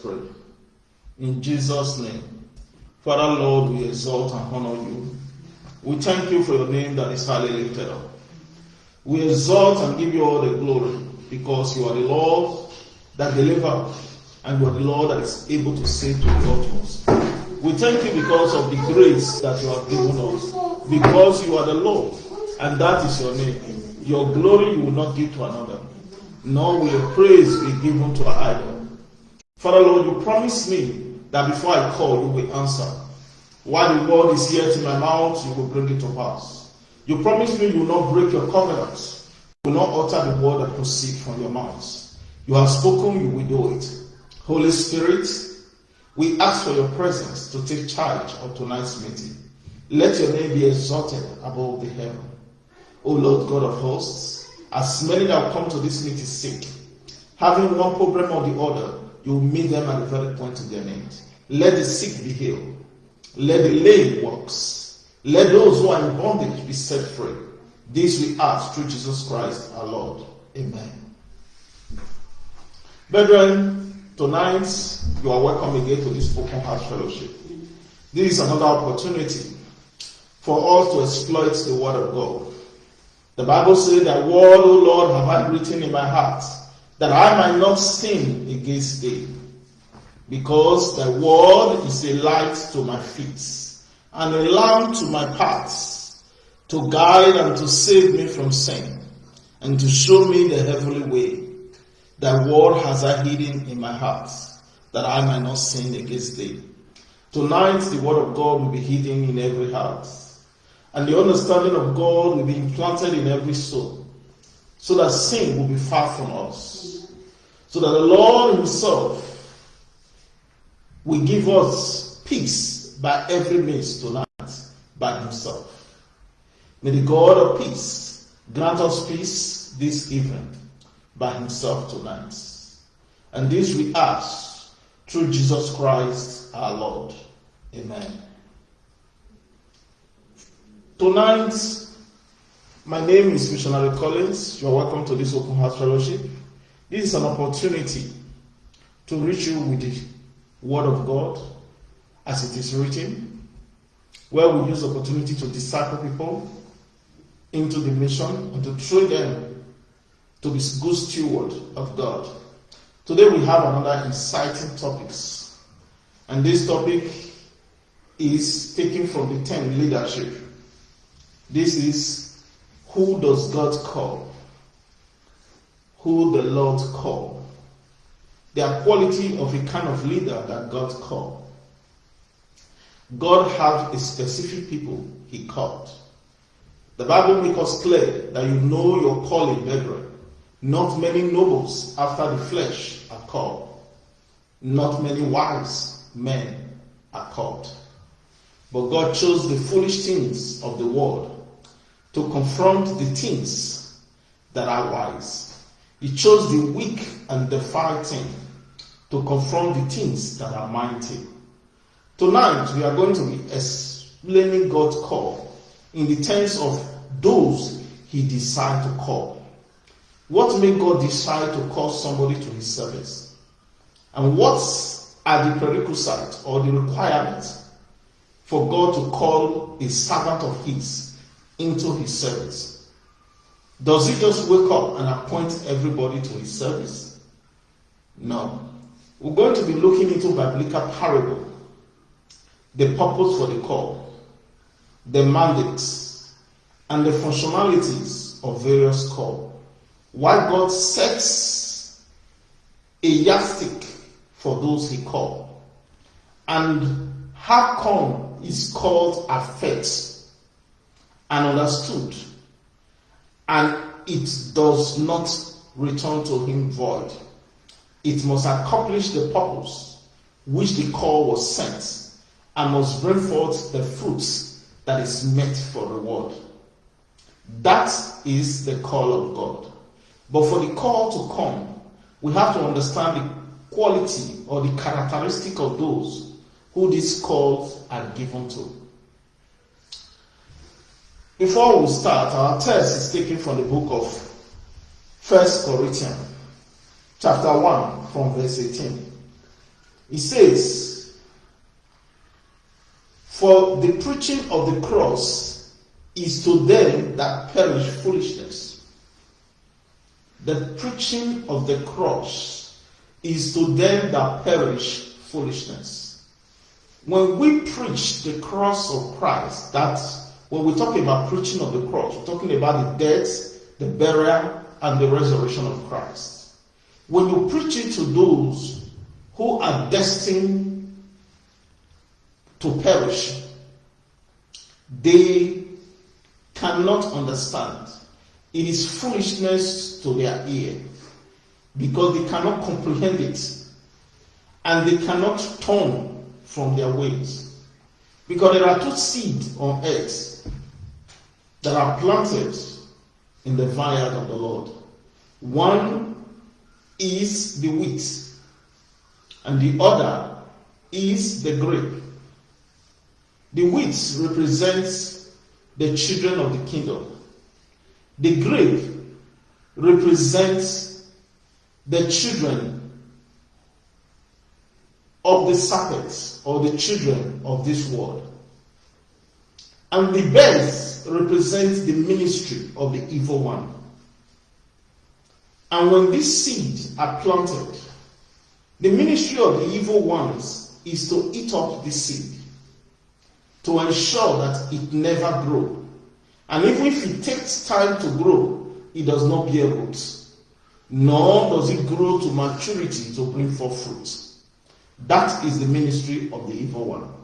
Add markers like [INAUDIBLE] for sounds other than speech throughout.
pray. In Jesus' name. Father, Lord, we exalt and honor you. We thank you for your name that is highly lifted up. We exalt and give you all the glory because you are the Lord that delivers and you are the Lord that is able to save to the utmost. We thank you because of the grace that you have given us, because you are the Lord, and that is your name. Your glory you will not give to another, nor will your praise be given to an idol. Father Lord, you promised me that before I call, you will answer. While the word is yet in my mouth, you will bring it to pass. You promised me you will not break your covenant. You will not utter the word that proceeds from your mouth. You have spoken, you will do it. Holy Spirit, we ask for your presence to take charge of tonight's meeting. Let your name be exalted above the heaven. O Lord God of hosts, as many that come to this meeting sick, having one problem or the other, you meet them at the very point of their need. Let the sick be healed. Let the lame walks. Let those who are in bondage be set free. This we ask through Jesus Christ our Lord. Amen. Brethren, tonight you are welcome again to this open heart fellowship. This is another opportunity for us to exploit the word of God. The Bible says that word, O Lord, have I written in my heart, that I might not sin against thee. Because the word is a light to my feet and a lamp to my paths, to guide and to save me from sin, and to show me the heavenly way. That word has I hidden in my heart, that I might not sin against thee. Tonight, the word of God will be hidden in every heart, and the understanding of God will be implanted in every soul, so that sin will be far from us, so that the Lord Himself will give us peace by every means tonight by Himself. May the God of peace grant us peace this evening by Himself tonight. And this we ask through Jesus Christ our Lord. Amen. Tonight, my name is Missionary Collins. You are welcome to this Open Heart Fellowship. This is an opportunity to reach you with the Word of God as it is written, where we use opportunity to disciple people into the mission and to train them to be good steward of God. Today we have another exciting topics, and this topic is taken from the 10 leadership. This is who does God call? Who the Lord call? The quality of a kind of leader that God called. God have a specific people he called. The Bible makes us clear that you know your calling, brethren. Not many nobles after the flesh are called. Not many wise men are called. But God chose the foolish things of the world to confront the things that are wise. He chose the weak and the thing to confront the things that are mighty. Tonight we are going to be explaining God's call in the terms of those he decided to call. What made God decide to call somebody to his service? And what are the prerequisites or the requirements for God to call a servant of his into his service? Does he just wake up and appoint everybody to his service? No. We're going to be looking into biblical parable, the purpose for the call, the mandates, and the functionalities of various call. Why God sets a yardstick for those he called, and how come is called affect and understood, and it does not return to him void. It must accomplish the purpose which the call was sent, and must bring forth the fruits that is meant for the world. That is the call of God. But for the call to come, we have to understand the quality or the characteristic of those who these calls are given to. Before we start, our text is taken from the book of First Corinthians, chapter 1, from verse 18. He says, For the preaching of the cross is to them that perish foolishness. The preaching of the cross is to them that perish foolishness. When we preach the cross of Christ, that's when we talk about preaching of the cross, we're talking about the death, the burial, and the resurrection of Christ. When you preach it to those who are destined to perish, they cannot understand. It is foolishness to their ear because they cannot comprehend it and they cannot turn from their ways. Because there are two seeds on earth that are planted in the vineyard of the Lord. One is the wheat, and the other is the grape. The wheat represents the children of the kingdom. The grape represents the children of the serpents or the children of this world. And the birds represents the ministry of the evil one. And when these seeds are planted, the ministry of the evil ones is to eat up the seed, to ensure that it never grows. And even if it takes time to grow, it does not bear roots, nor does it grow to maturity to bring forth fruit. That is the ministry of the evil one.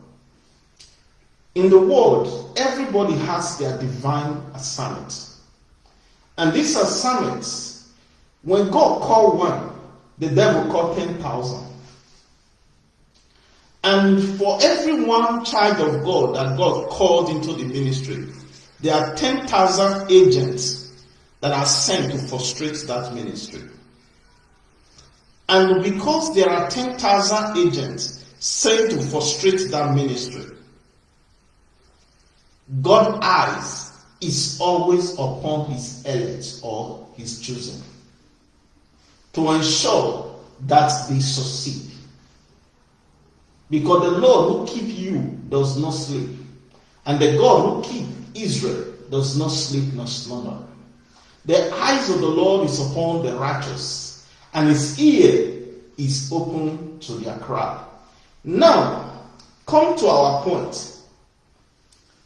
In the world, everybody has their divine assignment. And these assignments, when God called one, the devil called 10,000. And for every one child of God that God called into the ministry, there are 10,000 agents that are sent to frustrate that ministry. And because there are 10,000 agents sent to frustrate that ministry, God's eyes is always upon his elect or his chosen to ensure that they succeed. Because the Lord who keep you does not sleep, and the God who keep Israel does not sleep nor slumber. The eyes of the Lord is upon the righteous, and his ear is open to their cry. Now, come to our point.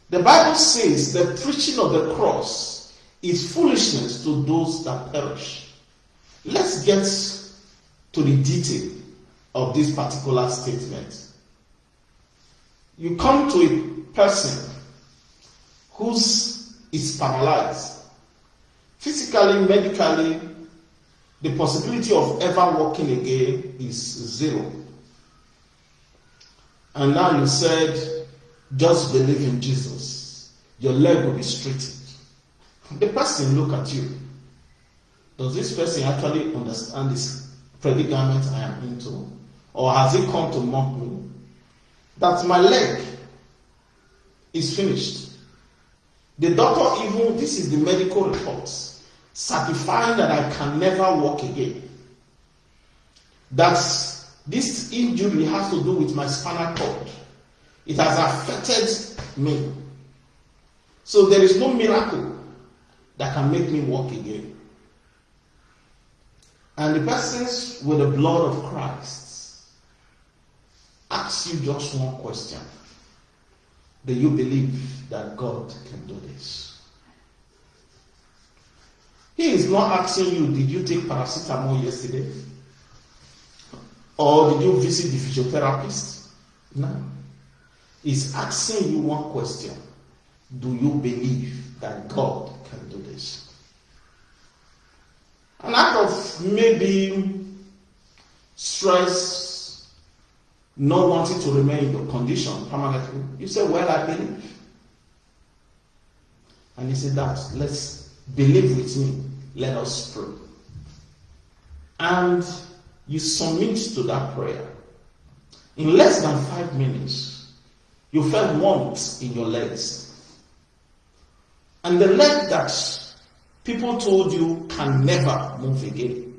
The Bible says the preaching of the cross is foolishness to those that perish. Let's get to the detail of this particular statement. You come to a person who's is paralyzed. Physically, medically, the possibility of ever walking again is zero. And now you said, just believe in Jesus. Your leg will be straightened. The person look at you. Does this person actually understand this predicament I am into? Or has he come to mock me? That my leg is finished. The doctor even, this is the medical reports, certifying that I can never walk again. That this injury has to do with my spinal cord. It has affected me. So there is no miracle that can make me walk again. And the persons with the blood of Christ ask you just one question. Do you believe that God can do this? He is not asking you, did you take paracetamol yesterday? Or did you visit the physiotherapist? No. He's asking you one question. Do you believe that God can do this? And out of maybe stress, not wanting to remain in the condition permanently, you say, Well, I believe. And he said, That, let's believe with me. Let us pray. And you submit to that prayer. In less than five minutes, you felt warmth in your legs. And the leg that people told you can never move again,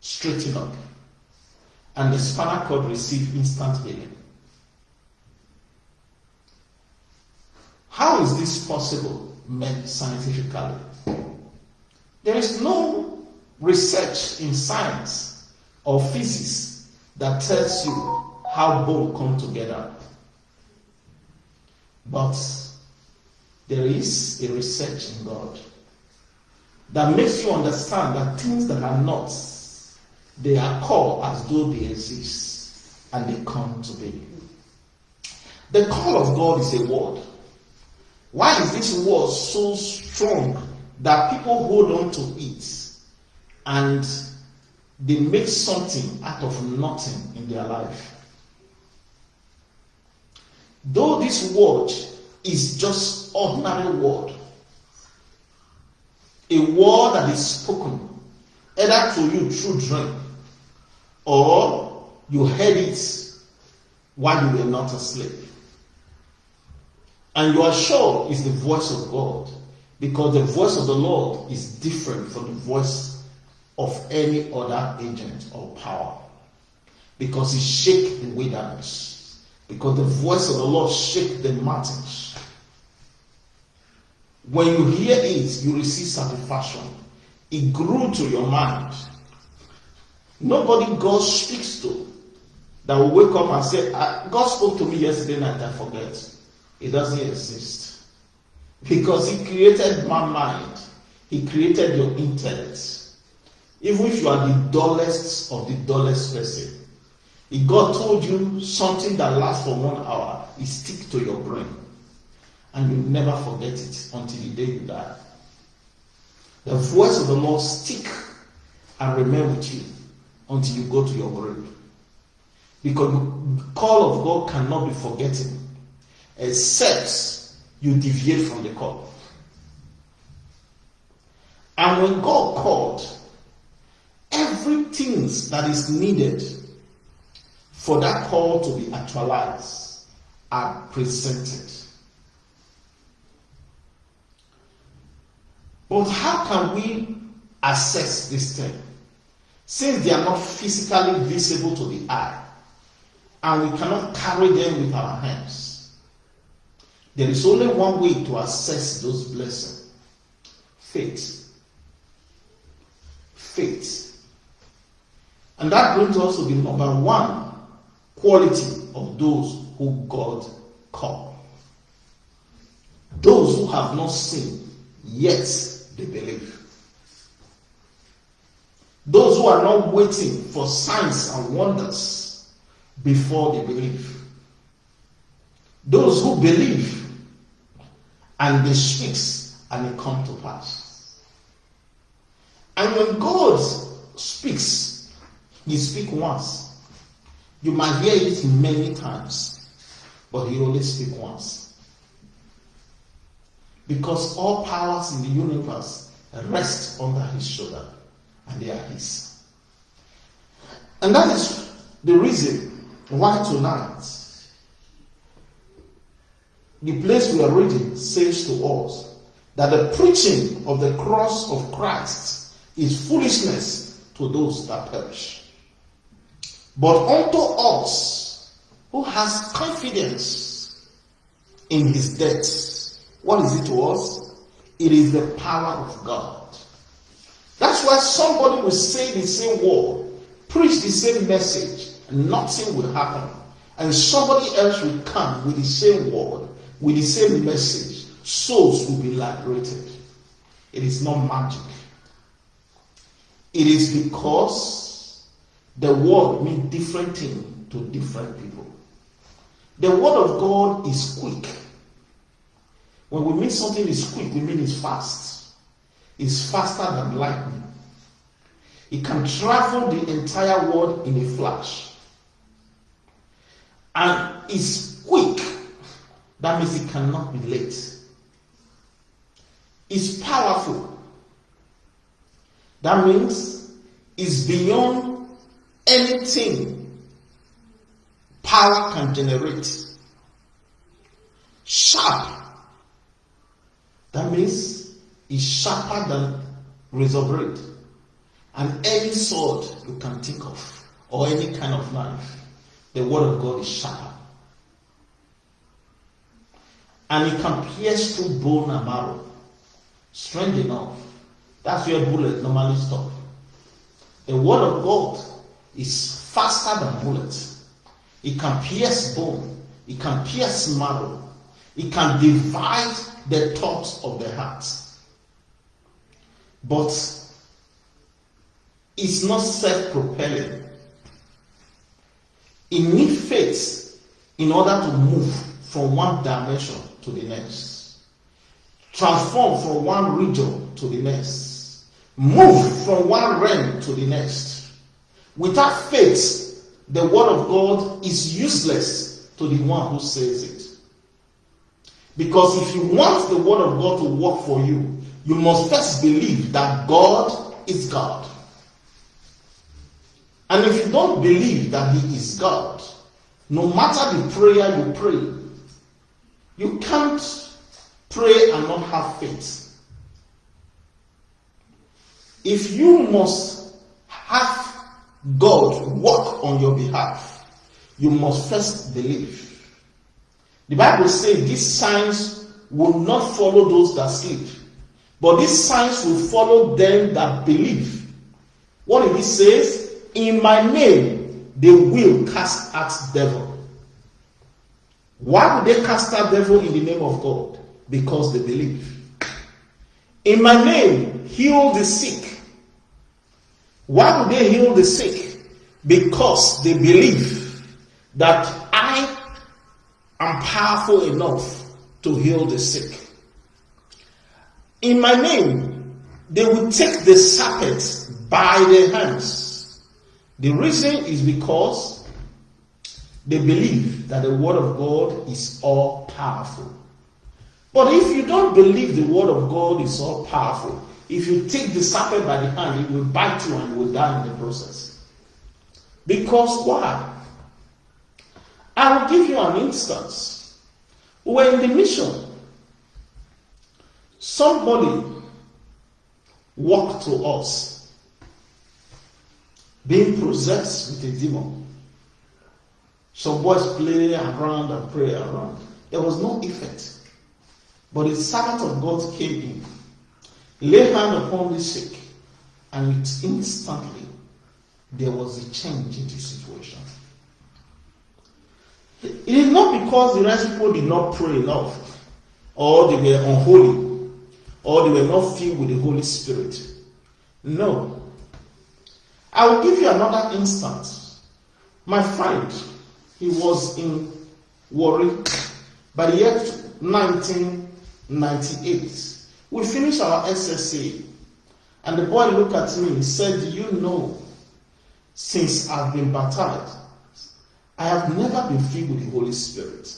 straighten up. and the spinal cord receive instant healing. How is this possible scientifically? There is no research in science or physics that tells you how both come together. But there is a research in God that makes you understand that things that are not, they are called as though they exist and they come to be. The call of God is a word. Why is this word so strong that people hold on to it and they make something out of nothing in their life? Though this word is just ordinary word, a word that is spoken either to you through dream or you heard it while you were not asleep. And you are sure it's the voice of God because the voice of the Lord is different from the voice of any other agent or power because it shake the wilderness because the voice of the Lord shake the mountains when you hear it, you receive satisfaction. It grew to your mind. Nobody God speaks to that will wake up and say, ah, God spoke to me yesterday night, I forget. It doesn't exist. Because He created my mind, He created your intellect. Even if you are the dullest of the dullest person, if God told you something that lasts for one hour, it stick to your brain and you'll never forget it until the day you die. The voice of the Lord stick and remain with you until you go to your grave. Because the call of God cannot be forgotten except you deviate from the call. And when God called, everything that is needed for that call to be actualized are presented. But how can we assess this thing? Since they are not physically visible to the eye, and we cannot carry them with our hands, there is only one way to assess those blessings faith. Faith. And that brings us to the number one quality of those who God called. Those who have not seen, yet they believe. Those who are not waiting for signs and wonders before they believe. Those who believe and they speak and it come to pass. And when God speaks, He speaks once. You might hear it many times, but He only speaks once. Because all powers in the universe rest under his shoulder and they are his. And that is the reason why tonight the place we are reading says to us that the preaching of the cross of Christ is foolishness to those that perish. But unto us who has confidence in his death what is it to us? It is the power of God. That's why somebody will say the same word, preach the same message, and nothing will happen. And somebody else will come with the same word, with the same message. Souls will be liberated. It is not magic. It is because the word means different thing to different people. The word of God is quick when we mean something is quick, we mean it's fast. It's faster than lightning. It can travel the entire world in a flash. And it's quick. That means it cannot be late. It's powerful. That means it's beyond anything power can generate. Sharp that means it's sharper than razor blade. And any sword you can think of or any kind of knife, the word of God is sharper. And it can pierce through bone and marrow. Strange enough, that's where bullets normally stop. The word of God is faster than bullets. It can pierce bone. It can pierce marrow. It can divide the thoughts of the heart. But it's not self propelling. It needs faith in order to move from one dimension to the next, transform from one region to the next, move from one realm to the next. Without faith, the word of God is useless to the one who says it. Because if you want the word of God to work for you, you must first believe that God is God. And if you don't believe that He is God, no matter the prayer you pray, you can't pray and not have faith. If you must have God work on your behalf, you must first believe. The Bible says these signs will not follow those that sleep, but these signs will follow them that believe. What if he says? In my name they will cast out devil. Why would they cast out devil in the name of God? Because they believe. In my name, heal the sick. Why would they heal the sick? Because they believe that I am powerful enough to heal the sick. In my name, they will take the serpent by the hands. The reason is because they believe that the word of God is all powerful. But if you don't believe the word of God is all powerful, if you take the serpent by the hand, it will bite you and you will die in the process. Because why? I will give you an instance. We were in the mission. Somebody walked to us, being possessed with a demon. Some boys play around and pray around. There was no effect. But the servant of God came in, lay hand upon the sick, and instantly there was a change in the situation. It is not because the rest people did not pray enough, or they were unholy, or they were not filled with the Holy Spirit. No. I will give you another instance. My friend, he was in Warri by the year 1998. We finished our SSA, and the boy looked at me and said, Do you know, since I've been baptized, I have never been filled with the Holy Spirit.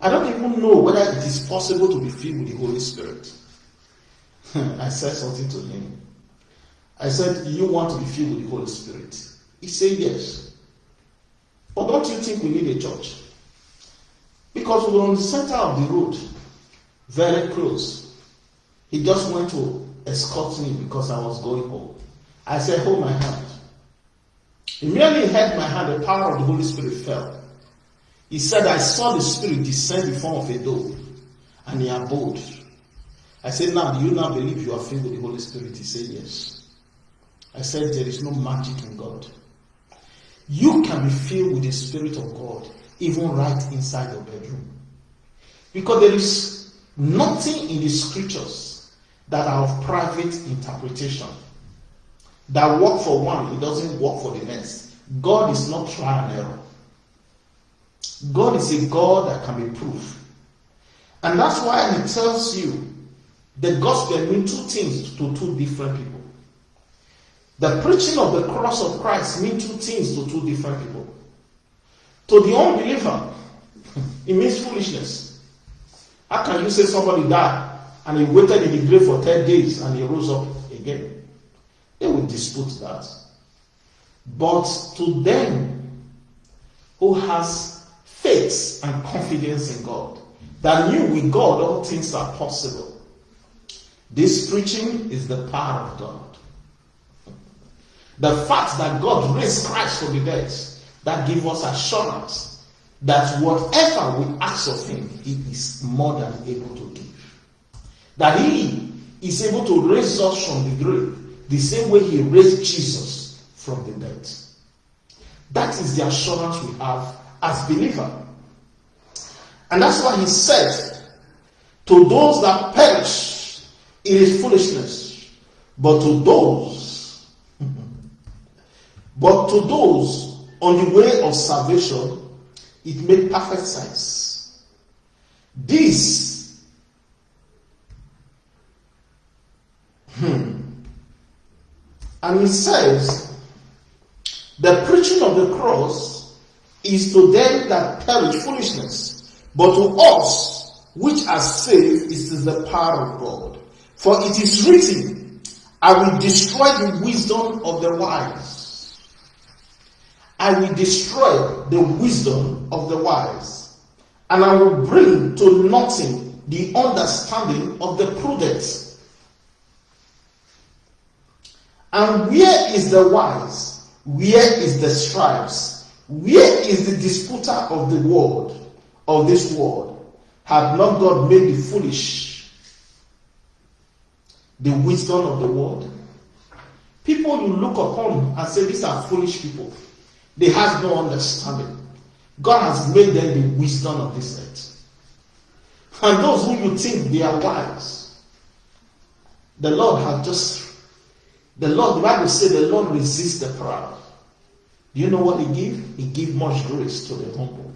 I don't even know whether it is possible to be filled with the Holy Spirit. [LAUGHS] I said something to him. I said, You want to be filled with the Holy Spirit? He said, Yes. But don't you think we need a church? Because we were on the center of the road, very close. He just went to escort me because I was going home. I said, Hold my hand. He held my hand, the power of the Holy Spirit fell. He said, I saw the Spirit descend in form of a dove, and he abode. I said, Now, do you now believe you are filled with the Holy Spirit? He said, Yes. I said, There is no magic in God. You can be filled with the Spirit of God, even right inside your bedroom. Because there is nothing in the scriptures that are of private interpretation that work for one, it doesn't work for the next. God is not trial and error. God is a God that can be proved. And that's why he tells you the gospel means two things to two different people. The preaching of the cross of Christ means two things to two different people. To the unbeliever, [LAUGHS] it means foolishness. How can you say somebody died and he waited in the grave for 10 days and he rose up again? They will dispute that. But to them who has faith and confidence in God, that knew with God all things are possible, this preaching is the power of God. The fact that God raised Christ from the dead, that gives us assurance that whatever we ask of him, he is more than able to give. That he is able to raise us from the grave the same way he raised Jesus from the dead. That is the assurance we have as believers. And that's why he said, To those that perish, it is foolishness. But to those, [LAUGHS] but to those on the way of salvation, it made perfect sense. This, and he says, the preaching of the cross is to them that perish foolishness, but to us which are saved it is the power of God. For it is written, I will destroy the wisdom of the wise. I will destroy the wisdom of the wise, and I will bring to nothing the understanding of the prudent. And where is the wise? Where is the scribes? Where is the disputer of the world, of this world? Have not God made the foolish the wisdom of the world? People you look upon and say these are foolish people. They have no understanding. God has made them the wisdom of this earth. And those who you think they are wise, the Lord has just the Lord, the Bible says the Lord resists the proud. Do you know what He give? He give much grace to the humble.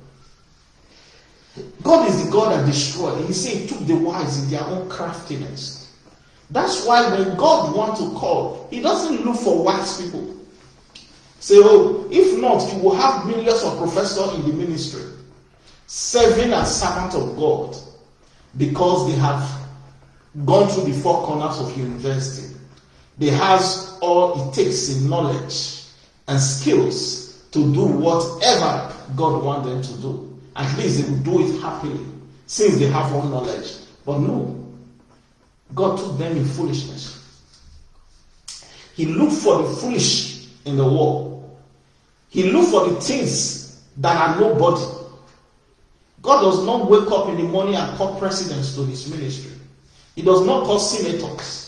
God is the God that destroyed. He said He took the wise in their own craftiness. That's why when God wants to call, He doesn't look for wise people. Say, oh, if not, you will have millions of professors in the ministry serving as servants of God because they have gone through the four corners of university. They has all it takes in knowledge and skills to do whatever God wants them to do. At least they will do it happily since they have all knowledge. But no, God took them in foolishness. He looked for the foolish in the world. He looked for the things that are nobody. God does not wake up in the morning and call presidents to his ministry. He does not call senators.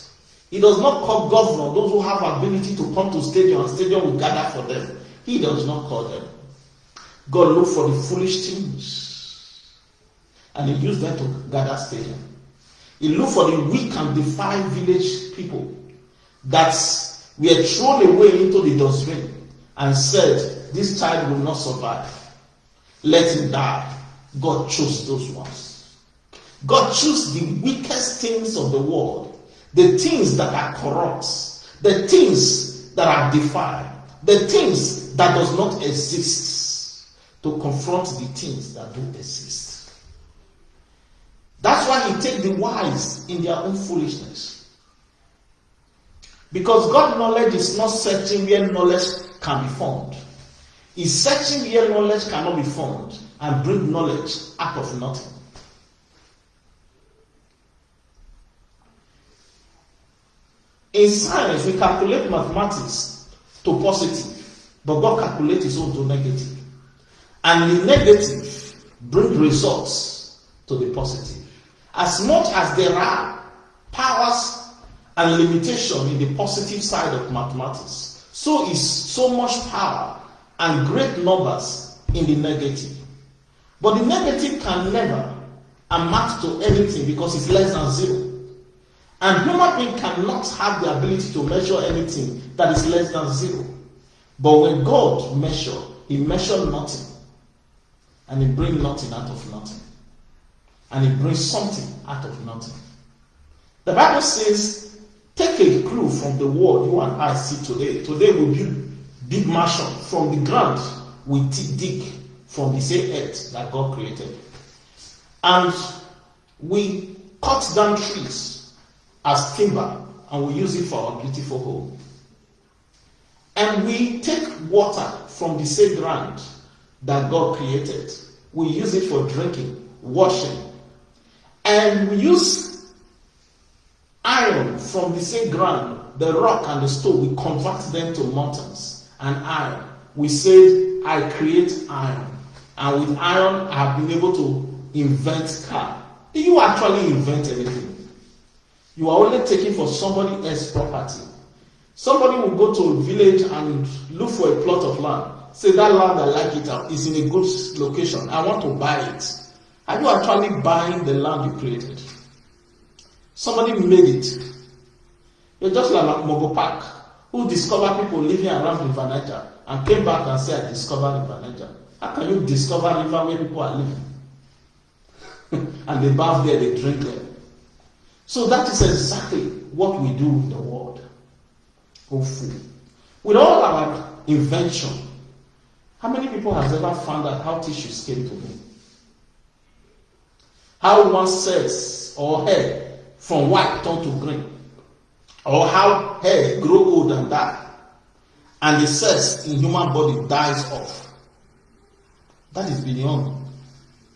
He does not call governor, those who have ability to come to stadium and stadium will gather for them. He does not call them. God look for the foolish things and he used them to gather stadium. He looked for the weak and defiant village people that were thrown away into the dustbin and said, This child will not survive. Let him die. God chose those ones. God chose the weakest things of the world the things that are corrupt, the things that are defiled, the things that does not exist, to confront the things that do exist. That's why he take the wise in their own foolishness. Because God knowledge is not searching where knowledge can be found. He's searching where knowledge cannot be found and bring knowledge out of nothing. In science, we calculate mathematics to positive, but God calculates his own to negative. And the negative bring results to the positive. As much as there are powers and limitation in the positive side of mathematics, so is so much power and great numbers in the negative. But the negative can never amount to anything because it's less than zero. And human being cannot have the ability to measure anything that is less than zero. But when God measure, He measure nothing. And He bring nothing out of nothing. And He brings something out of nothing. The Bible says, take a clue from the world you and I see today. Today we build big mansion from the ground. We dig from the same earth that God created. And we cut down trees as timber and we use it for our beautiful home. And we take water from the same ground that God created. We use it for drinking, washing. And we use iron from the same ground the rock and the stone, we convert them to mountains and iron. We say, I create iron. And with iron, I have been able to invent car. Do you actually invent anything? You are only taking for somebody else's property. Somebody will go to a village and look for a plot of land. Say that land I like it is in a good location. I want to buy it. Are you actually buying the land you created? Somebody made it. You're just like Mogo Park, who discovered people living around River Niger and came back and said, I discovered River Niger. How can you discover river where people are living? [LAUGHS] and they bath there, they drink there. So that is exactly what we do in the world. Hopefully. With all our invention, how many people has ever found out how tissues came to be? How one cells or hair from white turn to green? Or how hair grow old and die? And the cells in human body dies off. That is beyond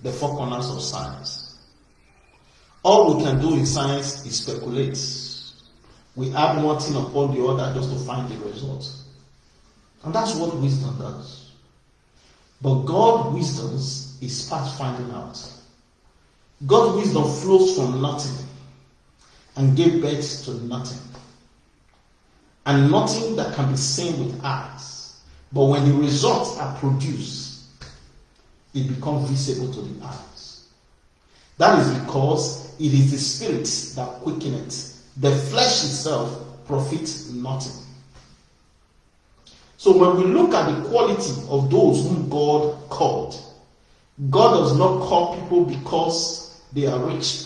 the four corners of science. All we can do in science is speculate. We add one thing upon the other just to find the result. And that's what wisdom does. But God wisdom is past finding out. God wisdom flows from nothing and gave birth to nothing. And nothing that can be seen with eyes. But when the results are produced, it becomes visible to the eyes. That is because it is the spirit that quickeneth. The flesh itself profits nothing. So when we look at the quality of those whom God called, God does not call people because they are rich.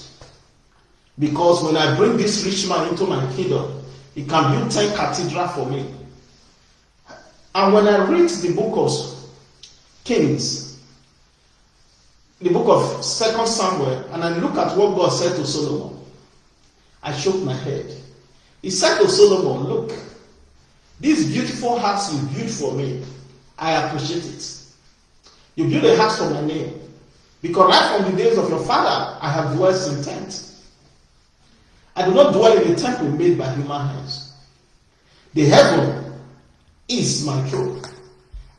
Because when I bring this rich man into my kingdom, he can build 10 cathedral for me. And when I read the book of Kings, the book of Second Samuel, and I look at what God said to Solomon, I shook my head. He said to Solomon, Look, this beautiful house you built for me, I appreciate it. You built a house for my name. Because right from the days of your father, I have dwelt in tents. I do not dwell in a temple made by human hands. The heaven is my throne,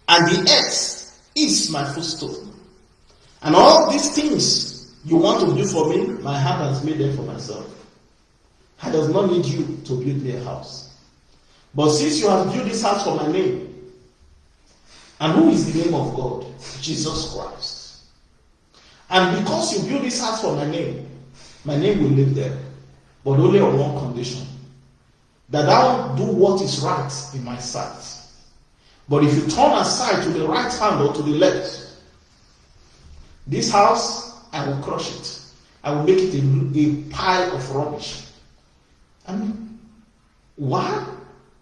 and the earth is my footstool. And all these things you want to do for me, my hand has made them for myself. I does not need you to build me a house. But since you have built this house for my name, and who is the name of God? Jesus Christ. And because you build this house for my name, my name will live there but only on one condition that thou do what is right in my sight. But if you turn aside to the right hand or to the left, this house, I will crush it. I will make it a, a pile of rubbish. And why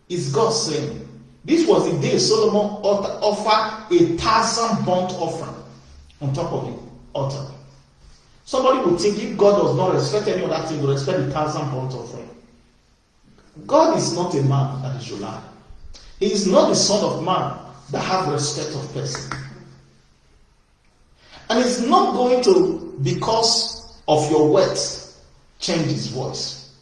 is God saying? This was the day Solomon offered a thousand burnt offering on top of the altar. Somebody would think if God does not respect any other thing, he will respect the thousand burnt offering. God is not a man that he should lie. He is not the son of man that have respect of person. And it's not going to, because of your words, change his voice.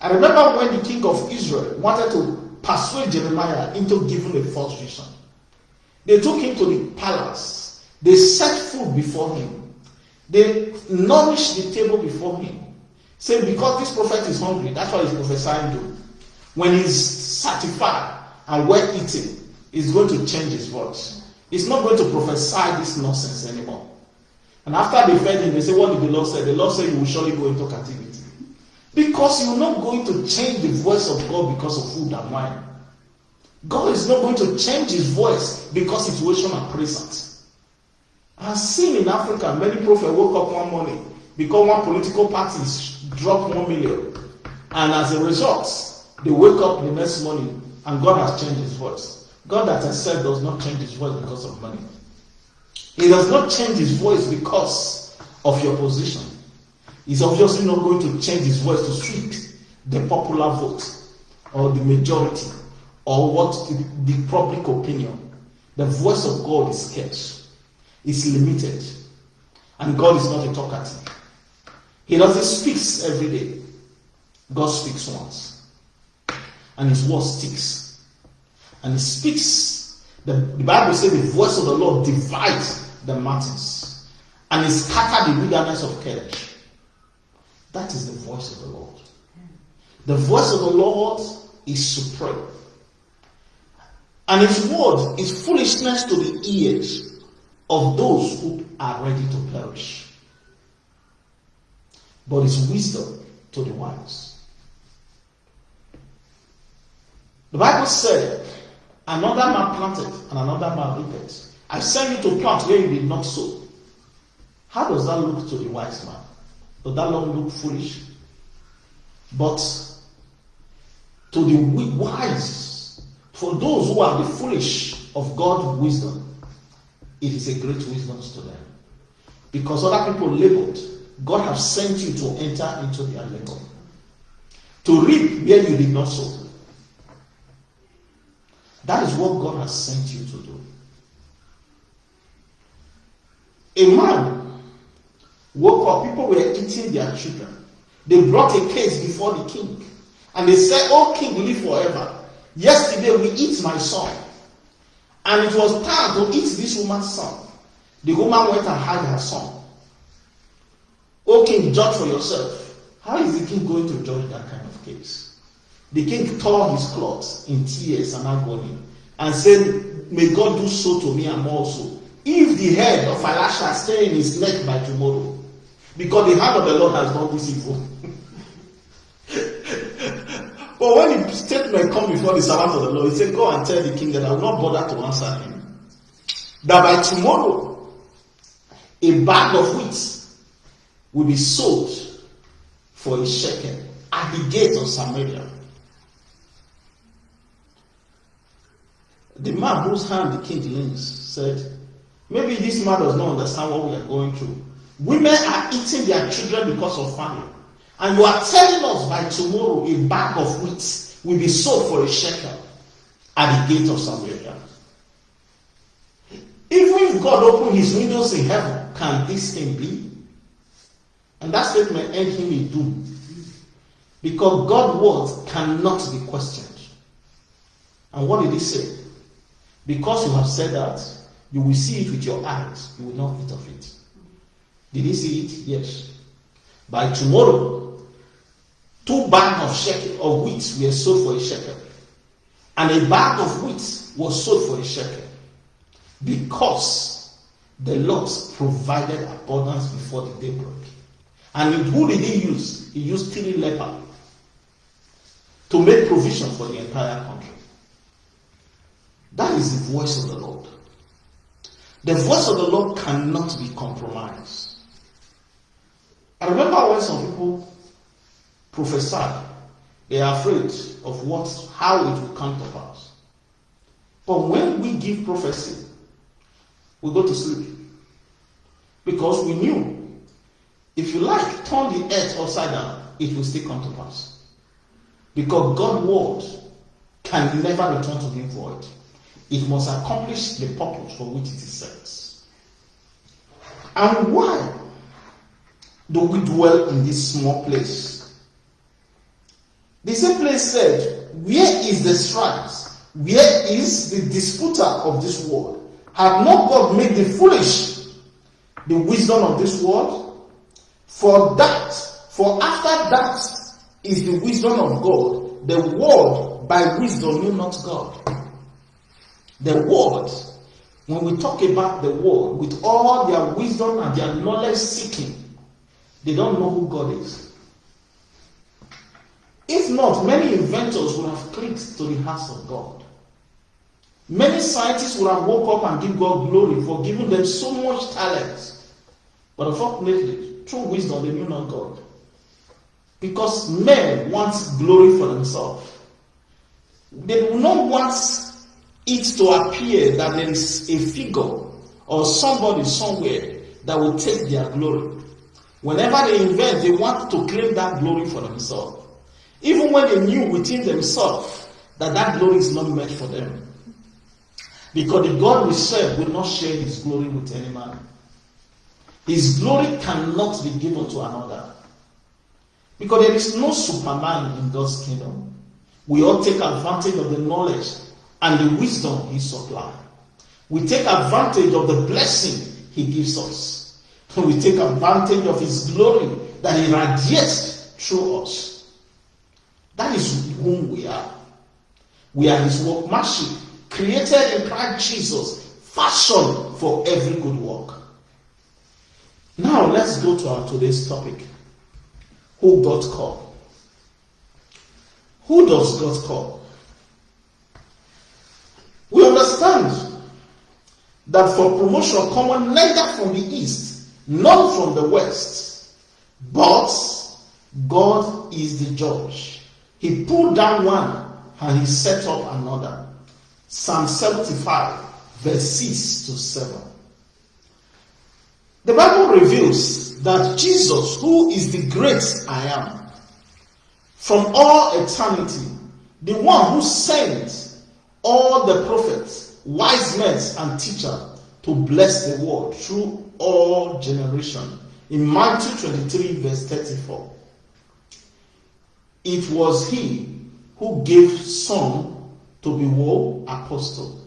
I remember when the king of Israel wanted to persuade Jeremiah into giving a false vision. They took him to the palace. They set food before him. They nourished the table before him. Say, because this prophet is hungry, that's why he's prophesying to. When he's satisfied and well eaten, he's going to change his voice. He's not going to prophesy this nonsense anymore. And after they fed him, they say, What did the Lord say? The Lord said, You will surely go into captivity. Because you're not going to change the voice of God because of food and wine. God is not going to change his voice because situation are present. I've seen in Africa many prophets woke up one morning because one political party dropped one million. And as a result, they wake up the next morning and God has changed his voice. God, I said, does not change his voice because of money. He does not change his voice because of your position. He's obviously not going to change his voice to suit the popular vote or the majority or what the, the public opinion. The voice of God is scarce it's limited. And God is not a talkative. He doesn't speak every day. God speaks once. and his word sticks. And he speaks. The, the Bible says the voice of the Lord divides the mountains and he scattered the wilderness of Kadesh. That is the voice of the Lord. The voice of the Lord is supreme. And his word is foolishness to the ears of those who are ready to perish. But it's wisdom to the wise. The Bible said, another man planted and another man reaped. I sent you to plant where you did not sow. How does that look to the wise man? Does that not look foolish? But to the wise, for those who are the foolish of God's wisdom, it is a great wisdom to them. Because other people labored, God has sent you to enter into their labor. To reap where you did not sow. That is what God has sent you to do. A man woke up, people were eating their children. They brought a case before the king. And they said, Oh, king, live forever. Yesterday we eat my son. And it was time to eat this woman's son. The woman went and hid her son. Oh, king, judge for yourself. How is the king going to judge that kind of case? The king tore his clothes in tears and agony and said, May God do so to me and more so. If the head of Elisha stay in his neck by tomorrow, because the hand of the Lord has done this evil. but when the statement come before the servant of the Lord, he said, Go and tell the king that I will not bother to answer him. That by tomorrow, a bag of wheat will be sold for a shekel at the gate of Samaria. The man whose hand the king leans said, Maybe this man does not understand what we are going through. Women are eating their children because of famine. And you are telling us by tomorrow a bag of wheat will be sold for a shekel at the gate of Samaria. Even if God opened his windows in heaven, can this thing be? And that statement end him in doom. Because God's words cannot be questioned. And what did he say? Because you have said that, you will see it with your eyes, you will not eat of it. Did he see it? Yes. By tomorrow, two bags of shekel of wheat were sold for a shekel. And a bag of wheat was sold for a shekel. Because the Lord provided abundance before the day broke. And who did he use? He used three lepers to make provision for the entire country. That is the voice of the Lord. The voice of the Lord cannot be compromised. I remember when some people prophesied, they are afraid of what, how it will come to pass. But when we give prophecy, we go to sleep. Because we knew if you like, turn the earth upside down, it will still come to pass. Because God's word can never return to him void. It must accomplish the purpose for which it is sent. And why do we dwell in this small place? The same place said, Where is the strife? Where is the disputer of this world? Have not God made the foolish the wisdom of this world? For that, for after that is the wisdom of God. The world by wisdom knew not God. The word, when we talk about the world, with all their wisdom and their knowledge seeking, they don't know who God is. If not, many inventors would have clicked to the house of God. Many scientists would have woke up and give God glory for giving them so much talent. But unfortunately, True wisdom, they knew not God. Because men want glory for themselves. They do not want it to appear that there is a figure or somebody somewhere that will take their glory. Whenever they invent, they want to claim that glory for themselves. Even when they knew within themselves that that glory is not meant for them. Because the God we serve will not share his glory with any man. His glory cannot be given to another. Because there is no Superman in God's kingdom. We all take advantage of the knowledge and the wisdom He supplies. We take advantage of the blessing He gives us. [LAUGHS] We take advantage of His glory that He radiates through us. That is whom we are. We are His workmanship, created in Christ Jesus, fashioned for every good work. Now let's go to our today's topic. Who God called? Who does God call? We understand that for promotion come on, neither from the east nor from the west, but God is the judge. He pulled down one and he set up another. Psalm 75, verse 6 to 7. The Bible reveals that Jesus, who is the great I am, from all eternity, the one who sent all the prophets, wise men, and teachers to bless the world through all generation. In Matthew 23, verse 34, it was he who gave some to be war apostle,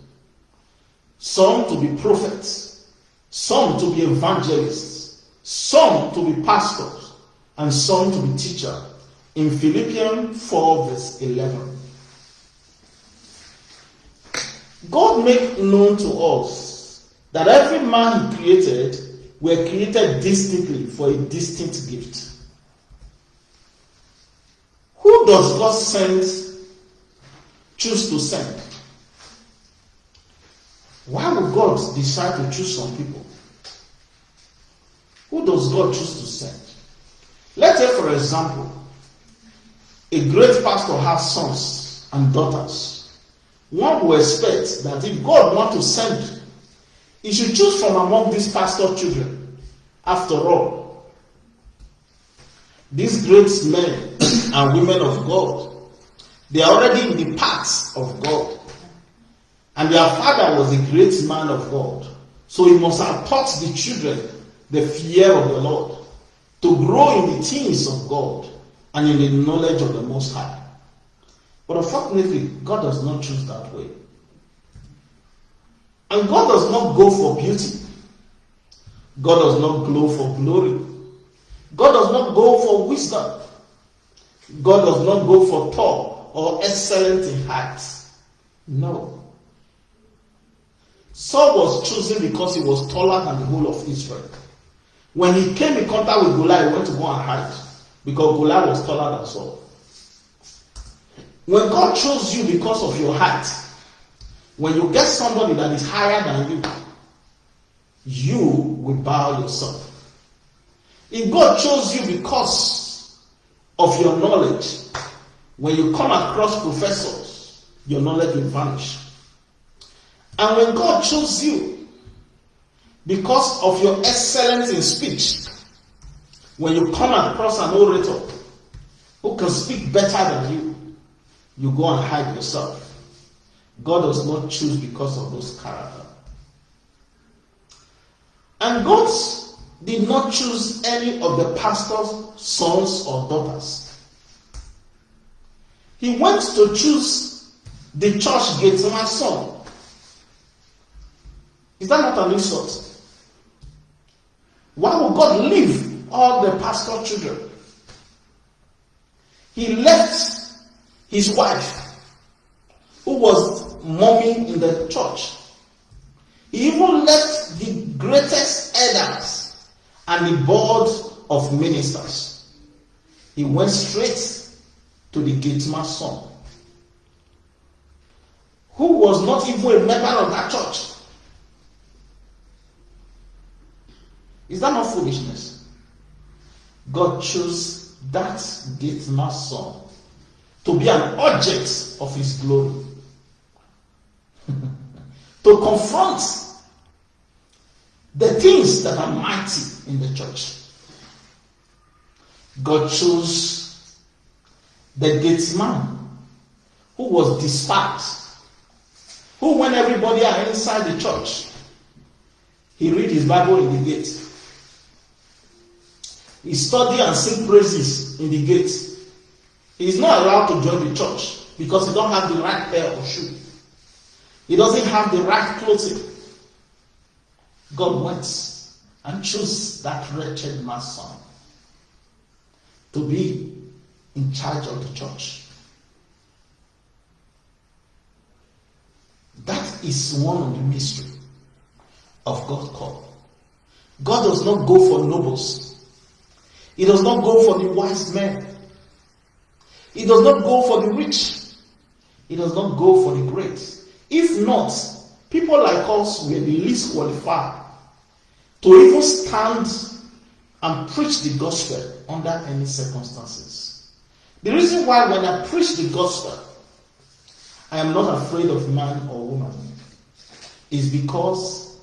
some to be prophets, some to be evangelists, some to be pastors, and some to be teachers. In Philippians 4, verse 11. God made known to us that every man he created were created distinctly for a distinct gift. Who does God send, choose to send? Why would God decide to choose some people? Who does God choose to send? Let's say, for example, a great pastor has sons and daughters. One will expect that if God wants to send, he should choose from among these pastor children. After all, these great men [COUGHS] and women of God, they are already in the paths of God. And their father was a great man of God. So he must have taught the children the fear of the Lord to grow in the things of God and in the knowledge of the Most High. But unfortunately, God does not choose that way. And God does not go for beauty. God does not go for glory. God does not go for wisdom. God does not go for tall or excellent in height. No. Saul was chosen because he was taller than the whole of Israel. When he came in contact with Goliath, he went to go and hide because Goliath was taller than Saul. When God chose you because of your height, when you get somebody that is higher than you, you will bow yourself. If God chose you because of your knowledge, when you come across professors, your knowledge will vanish. And when God chose you because of your excellence in speech, when you come across an orator who can speak better than you, you go and hide yourself. God does not choose because of those character. And God did not choose any of the pastor's sons or daughters. He went to choose the church gateman's son is that not an insult? Why would God leave all the pastor children? He left his wife, who was mommy in the church. He even left the greatest elders and the board of ministers. He went straight to the gateman's son, who was not even a member of that church. Is that not foolishness? God chose that gateman's son to be an object of his glory. [LAUGHS] to confront the things that are mighty in the church. God chose the gatesman who was despised, who, when everybody are inside the church, he read his Bible in the gate. He study and sing praises in the gate. He is not allowed to join the church. because he don't have the right pair of shoe. He doesn't have the right clothing. God went and chose that wretched man's son to be in charge of the church. That is one of the mystery of God call. God does not go for nobles. He does not go for the wise men. He does not go for the rich. He does not go for the great. If not, people like us were the least qualified to even stand and preach the gospel under any circumstances. The reason why when I preach the gospel, I am not afraid of man or woman is because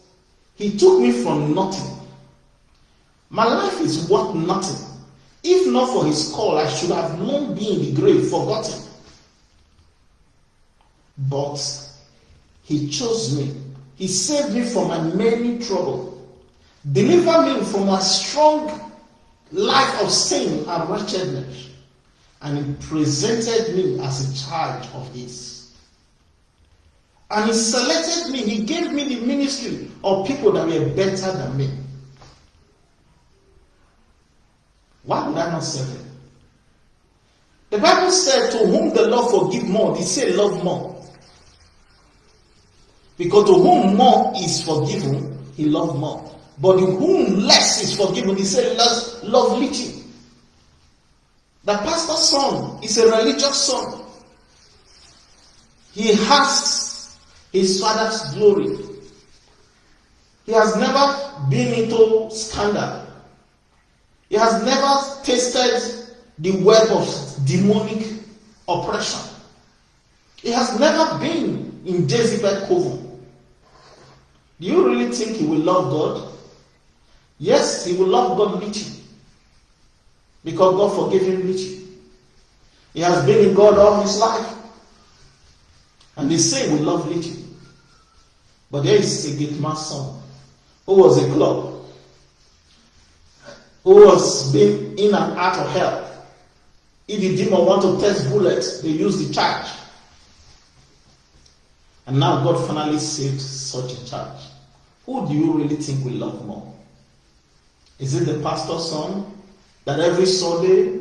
he took me from nothing. My life is worth nothing. If not for his call, I should have long been in the grave, forgotten. But he chose me. He saved me from my many trouble. Delivered me from a strong life of sin and wretchedness. And he presented me as a child of his. And he selected me. He gave me the ministry of people that were better than me. Why would I not serve him? The Bible said, To whom the Lord forgive more, he said, Love more. Because to whom more is forgiven, he loved more. But to whom less is forgiven, he said, love, love little. The pastor's son is a religious son. He has his father's glory. He has never been into scandal. He has never tasted the web of demonic oppression. He has never been in Jezebel coven. Do you really think he will love God? Yes, he will love God little. Because God forgave him little. He has been in God all his life. And the same will love little. But there is a man son who was a club, who was being in and out of hell. If the demon want to test bullets, they use the charge. And now God finally saved such a charge. Who do you really think will love more? Is it the pastor's son that every Sunday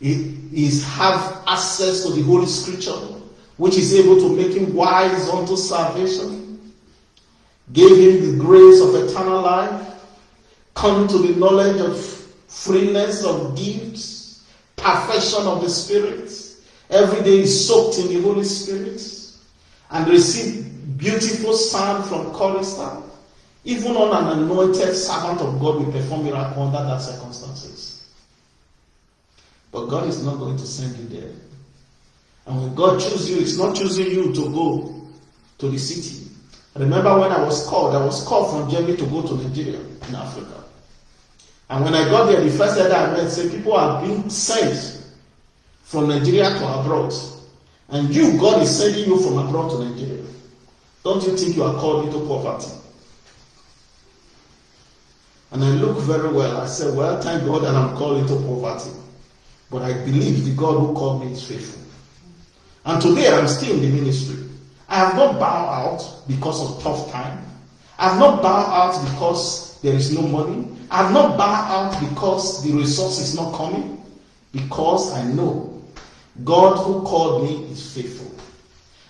he is have access to the Holy Scripture, which is able to make him wise unto salvation, gave him the grace of eternal life, come to the knowledge of freeness of gifts, perfection of the Spirit. Every day is soaked in the Holy Spirit and receive beautiful sound from chorister. Even on an anointed servant of God will perform miracle under that circumstances. But God is not going to send you there. And when God chooses you, it's not choosing you to go to the city. remember when I was called, I was called from Germany to go to Nigeria in Africa. And when I got there, the first letter I met said people are being sent from Nigeria to abroad. And you, God is sending you from abroad to Nigeria. Don't you think you are called into poverty? And I look very well. I said, Well, thank God that I'm called into poverty. But I believe the God who called me is faithful. And today I'm still in the ministry. I have not bowed out because of tough time. I have not bowed out because there is no money. I have not bowed out because the resource is not coming. Because I know God who called me is faithful.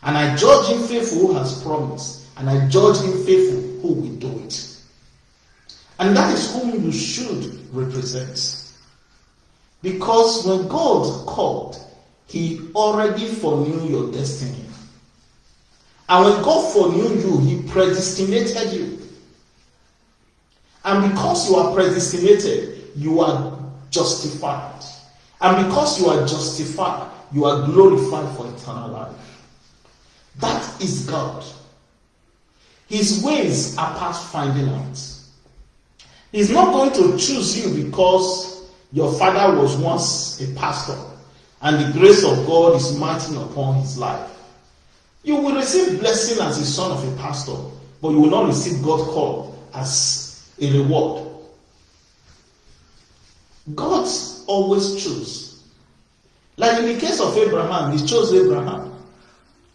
And I judge him faithful who has promised. And I judge him faithful who will do it. And that is whom you should represent. Because when God called, He already foreknew your destiny. And when God foreknew you, He predestinated you. And because you are predestinated, you are justified. And because you are justified, you are glorified for eternal life. That is God. His ways are past finding out. He's not going to choose you because your father was once a pastor and the grace of God is marching upon his life. You will receive blessing as a son of a pastor, but you will not receive God's call as a reward. God always chooses Like in the case of Abraham, he chose Abraham.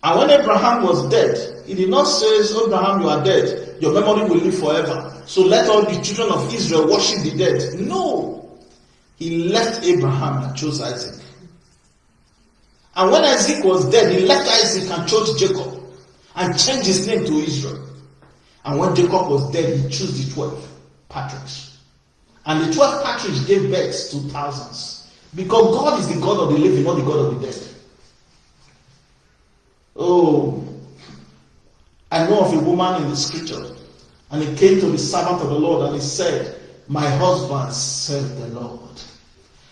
And when Abraham was dead, he did not say, Abraham, you are dead. Your memory will live forever. So let all the children of Israel worship the dead. No. He left Abraham and chose Isaac. And when Isaac was dead, he left Isaac and chose Jacob and changed his name to Israel. And when Jacob was dead, he chose the 12 patriarchs. And the 12 patriarchs gave birth to thousands. Because God is the God of the living, not the God of the dead. Oh, I know of a woman in the scripture, and he came to the servant of the Lord and he said, My husband served the Lord.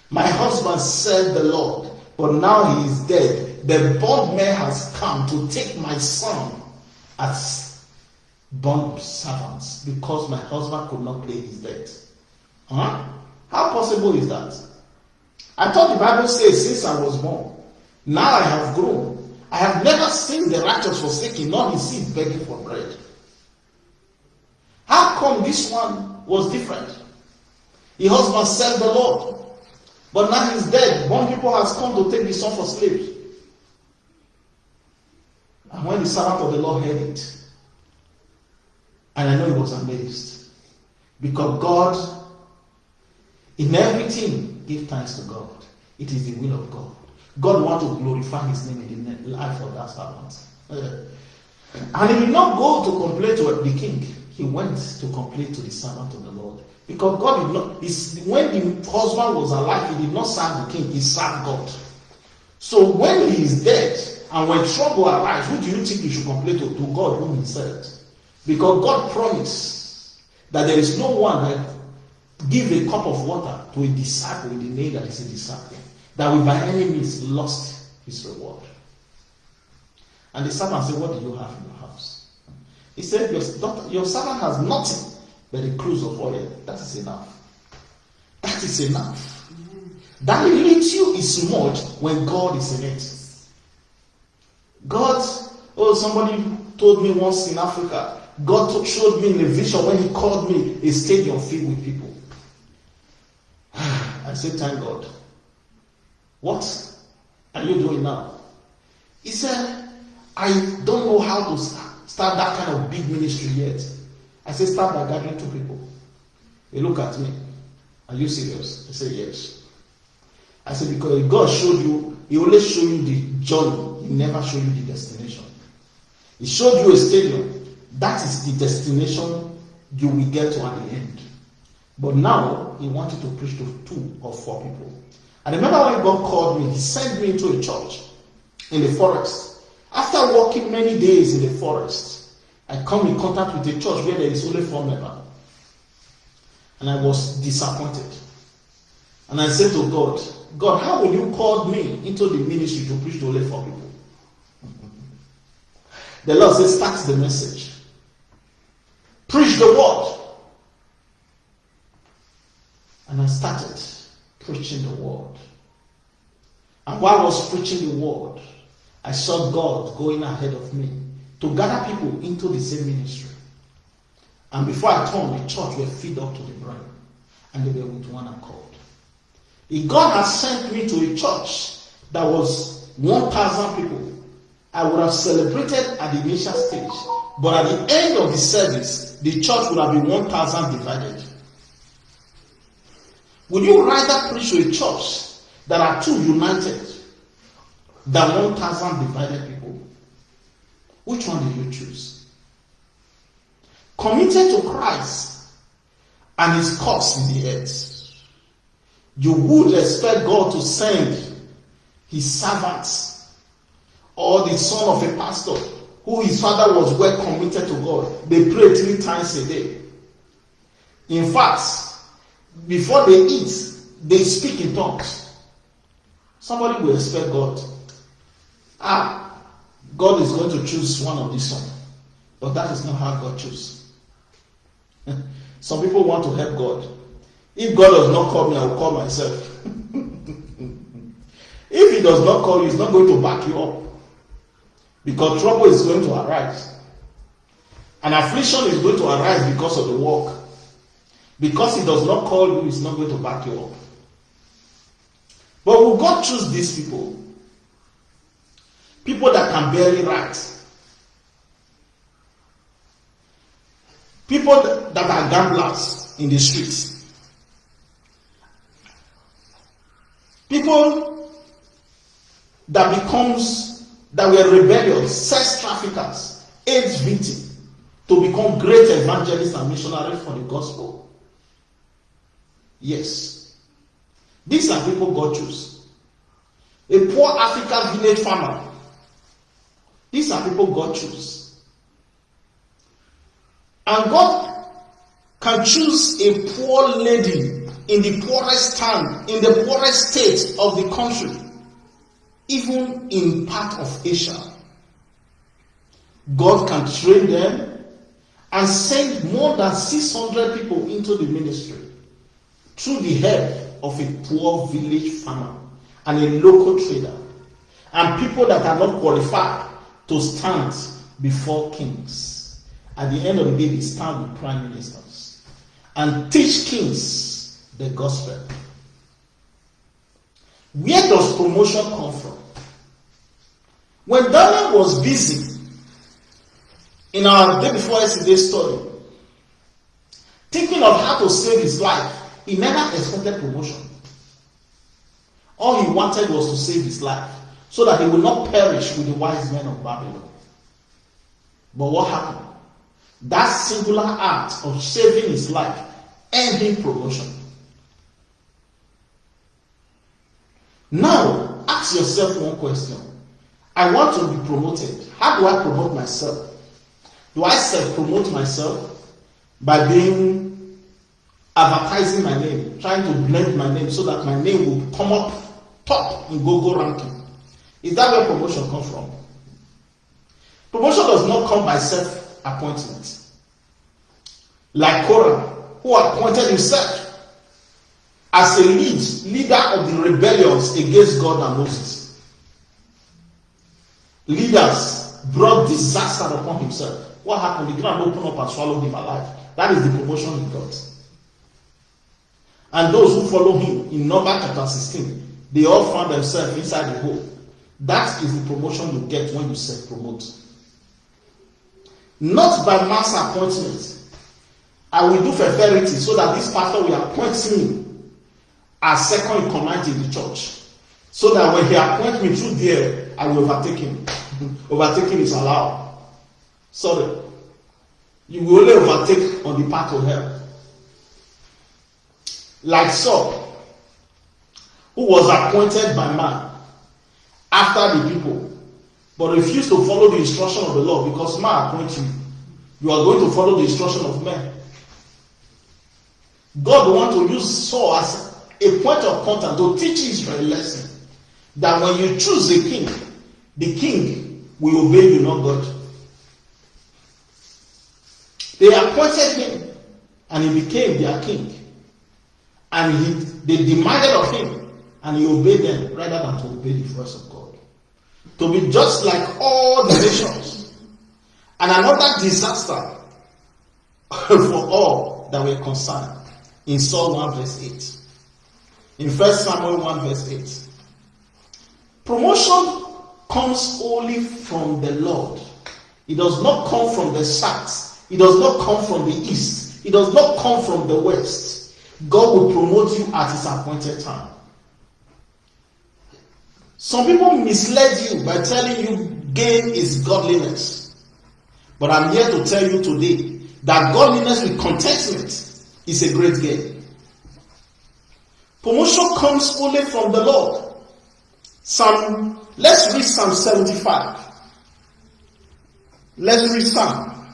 My husband served the Lord, but now he is dead. The bondman has come to take my son as bond servants because my husband could not pay his debt. Huh? How possible is that? I thought the Bible says, since I was born, now I have grown. I have never seen the righteous forsaken, nor his seed begging for bread. How come this one was different? The husband served the Lord, but now he's dead. One people has come to take the son for slaves. And when the servant of the Lord heard it, and I know he was amazed, because God, in everything, give thanks to God. It is the will of God. God wants to glorify his name in the life of that servant. Uh, and he did not go to complain to the king. He went to complain to the servant of the Lord. Because God did not, when the husband was alive, he did not serve the king, he served God. So when he is dead, and when trouble arises, who do you think you should complain to? To God whom he served. Because God promised that there is no one that give a cup of water to a disciple in the name that is a disciple that will by any means lost his reward. And the servant said, What do you have in your house? He said, Your, daughter, your servant has nothing but a cruse of oil. That is enough. That is enough. That little is much when God is in it. God, oh, somebody told me once in Africa, God showed me in a vision when He called me a stadium filled with people. [SIGHS] I said, Thank God. What are you doing now? He said, I don't know how to start that kind of big ministry yet. I said, start by gathering two people. They look at me. Are you serious? I said, yes. I said, because God showed you, He only showed you the journey. He never showed you the destination. He showed you a stadium. That is the destination you will get to at the end. But now, He wanted to preach to two or four people. I remember when God called me, He sent me into a church in the forest. After walking many days in the forest, I come in contact with a church where there is only four members. And I was disappointed. And I said to God, God, how will you call me into the ministry to preach to only four people? the Lord said, start the message. Preach the word. And I started preaching the word. And while I was preaching the word, I saw God going ahead of me to gather people into the same ministry. And before I turned, the church were filled up to the brim, and they were with one accord. If God had sent me to a church that was 1,000 people, I would have celebrated at the initial stage. But at the end of the service, the church would have been 1,000 divided. Would you rather preach to a church that are two united than 1,000 divided people? Which one did you choose? Committed to Christ and his cause in the earth. You would expect God to send his servants or the son of a pastor who his father was well committed to God. They pray three times a day. In fact, before they eat, they speak in tongues. Somebody will expect God. Ah, God is going to choose one of these ones. But that is not how God chooses. [LAUGHS] Some people want to help God. If God does not call me, I will call myself. [LAUGHS] if He does not call you, He's not going to back you up. Because trouble is going to arise. And affliction is going to arise because of the work. Because he does not call you, he's not going to back you up. But will God choose these people? People that can barely write. People that are gamblers in the streets. People that becomes that were rebellious, sex traffickers, AIDS victims, to become great evangelists and missionaries for the gospel. Yes. These are people God chose. A poor African village farmer. These are people God chose. And God can choose a poor lady in the poorest town, in the poorest state of the country, even in part of Asia. God can train them and send more than 600 people into the ministry through the help of a poor village farmer and a local trader and people that are not qualified to stand before kings. At the end of the day, they stand with prime ministers and teach kings the gospel. Where does promotion come from? When Daniel was busy in our day before yesterday story, thinking of how to save his life, he never expected promotion. All he wanted was to save his life so that he would not perish with the wise men of Babylon. But what happened? That singular act of saving his life earned him promotion. Now, ask yourself one question. I want to be promoted. How do I promote myself? Do I self promote myself by being advertising my name, trying to blend my name so that my name will come up top in Google ranking. Is that where promotion comes from? Promotion does not come by self-appointment. Like Korah, who appointed himself as a lead, leader of the rebellions against God and Moses. Leaders brought disaster upon himself. What happened? The ground opened up and swallowed him alive. That is the promotion he got. And those who follow him in number chapter 16, they all found themselves inside the hole. That is the promotion you get when you self promote. Not by mass appointment. I will do fertility so that this pastor will appoint me as second in command in the church. So that when he appoints me through there, Will overtake him. Overtaking is allowed. Sorry. You will only overtake on the path of hell like Saul, who was appointed by man after the people, but refused to follow the instruction of the Lord because man appoints you. You are going to follow the instruction of men. God want to use Saul as a point of contact to teach Israel a lesson that when you choose a king, the king will obey you, not God. They appointed him and he became their king and he, they demanded of him, and he obeyed them rather than to obey the voice of God. To be just like all the nations. And another disaster [LAUGHS] for all that were concerned in Psalm 1 verse 8. In 1 Samuel 1 verse 8. Promotion comes only from the Lord. It does not come from the south. It does not come from the east. It does not come from the west. God will promote you at his appointed time. Some people misled you by telling you gain is godliness. But I'm here to tell you today that godliness with contentment is a great gain. Promotion comes only from the Lord. Psalm, let's read Psalm 75. Let's read Psalm,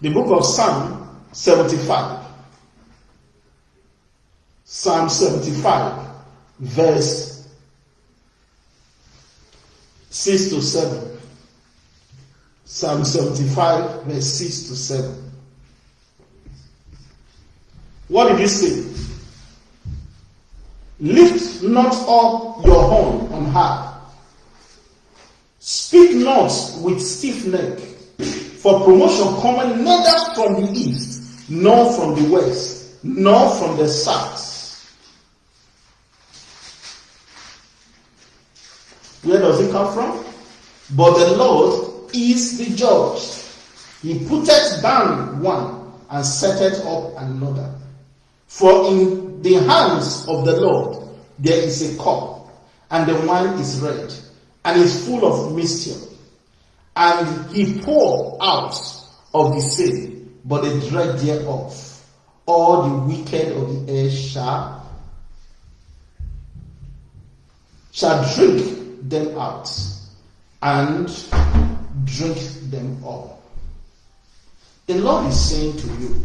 the book of Psalm 75. Psalm 75, verse 6 to 7. Psalm 75, verse 6 to 7. What did he say? Lift not up your horn on high. Speak not with stiff neck, for promotion cometh neither from the east, nor from the west, nor from the south Where does it come from? But the Lord is the judge. He putteth down one and setteth up another. For in the hands of the Lord there is a cup, and the wine is red, and is full of mischief. And he pour out of the sea, but the dread thereof. All the wicked of the earth shall shall drink them out and drink them all. The Lord is saying to you,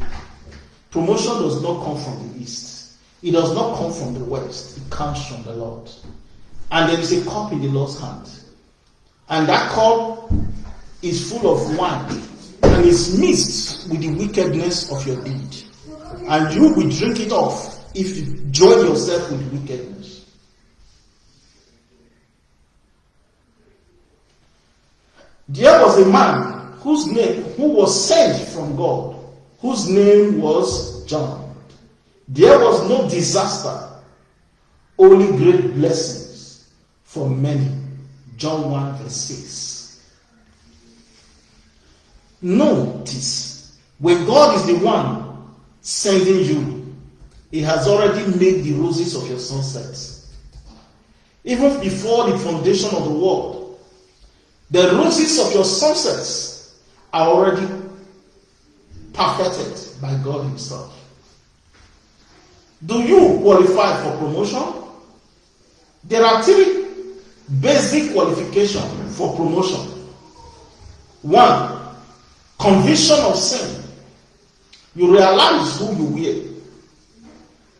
promotion does not come from the east. It does not come from the west. It comes from the Lord. And there is a cup in the Lord's hand. And that cup is full of wine and is mixed with the wickedness of your deed. And you will drink it off if you join yourself with wickedness. There was a man whose name, who was sent from God, whose name was John. There was no disaster, only great blessings for many. John 1 verse 6. Notice, when God is the one sending you, He has already made the roses of your sunsets. Even before the foundation of the world, the roses of your sunsets are already perfected by God Himself. Do you qualify for promotion? There are three basic qualification for promotion. One, conviction of sin. You realize who you were.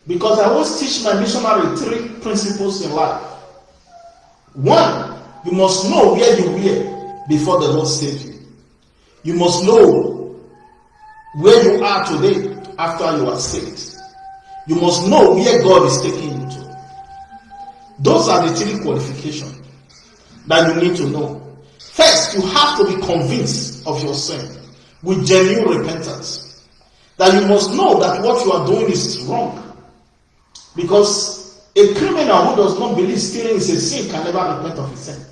Because I always teach my missionary three principles in life. One, you must know where you were before the Lord saved you. You must know where you are today after you are saved. You must know where God is taking you to. Those are the three qualifications that you need to know. First, you have to be convinced of your sin with genuine repentance. That you must know that what you are doing is wrong. Because a criminal who does not believe stealing is a sin can never repent of his sin.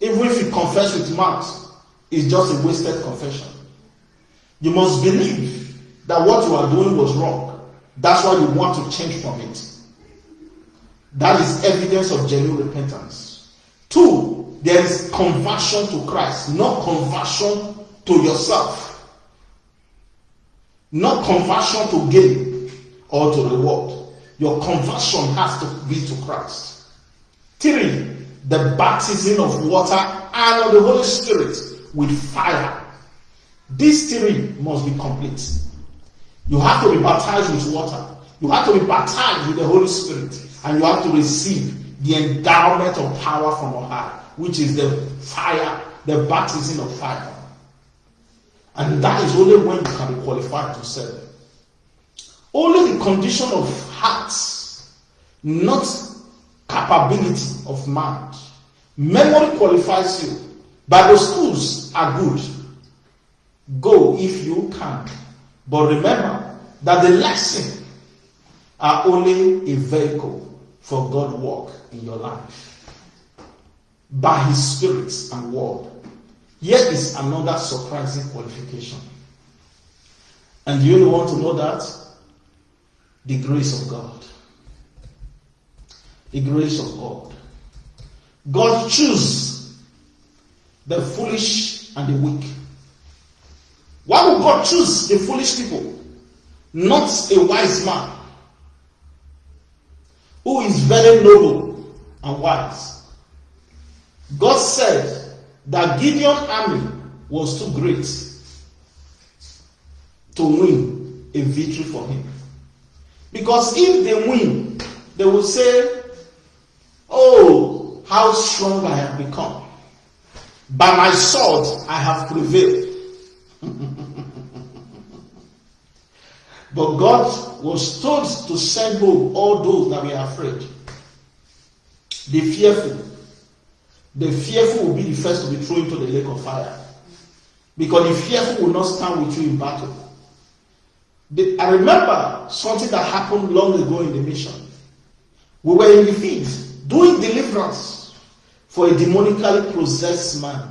Even if he confess with mouth, it's just a wasted confession. You must believe that what you are doing was wrong. That's why you want to change from it. That is evidence of genuine repentance. Two, there is conversion to Christ, not conversion to yourself. Not conversion to gain or to reward. Your conversion has to be to Christ. Three, the baptism of water and of the Holy Spirit with fire. These three must be complete. You have to be baptized with water. You have to be baptized with the Holy Spirit. And you have to receive the endowment of power from on high, which is the fire, the baptism of fire. And that is only when you can be qualified to serve. Only the condition of hearts, not capability of mind. Memory qualifies you. Bible schools are good. Go if you can. But remember that the lesson are only a vehicle for God work in your life by His Spirit and Word. Here is another surprising qualification. And you want to know that? The grace of God. The grace of God. God choose the foolish and the weak. Why would God choose the foolish people? Not a wise man who is very noble and wise. God said that Gideon's army was too great to win a victory for him. Because if they win, they will say, Oh, how strong I have become. By my sword I have prevailed. But God was told to send home all those that were afraid. The fearful. The fearful will be the first to be thrown into the lake of fire. Because the fearful will not stand with you in battle. The, I remember something that happened long ago in the mission. We were in the field doing deliverance for a demonically possessed man.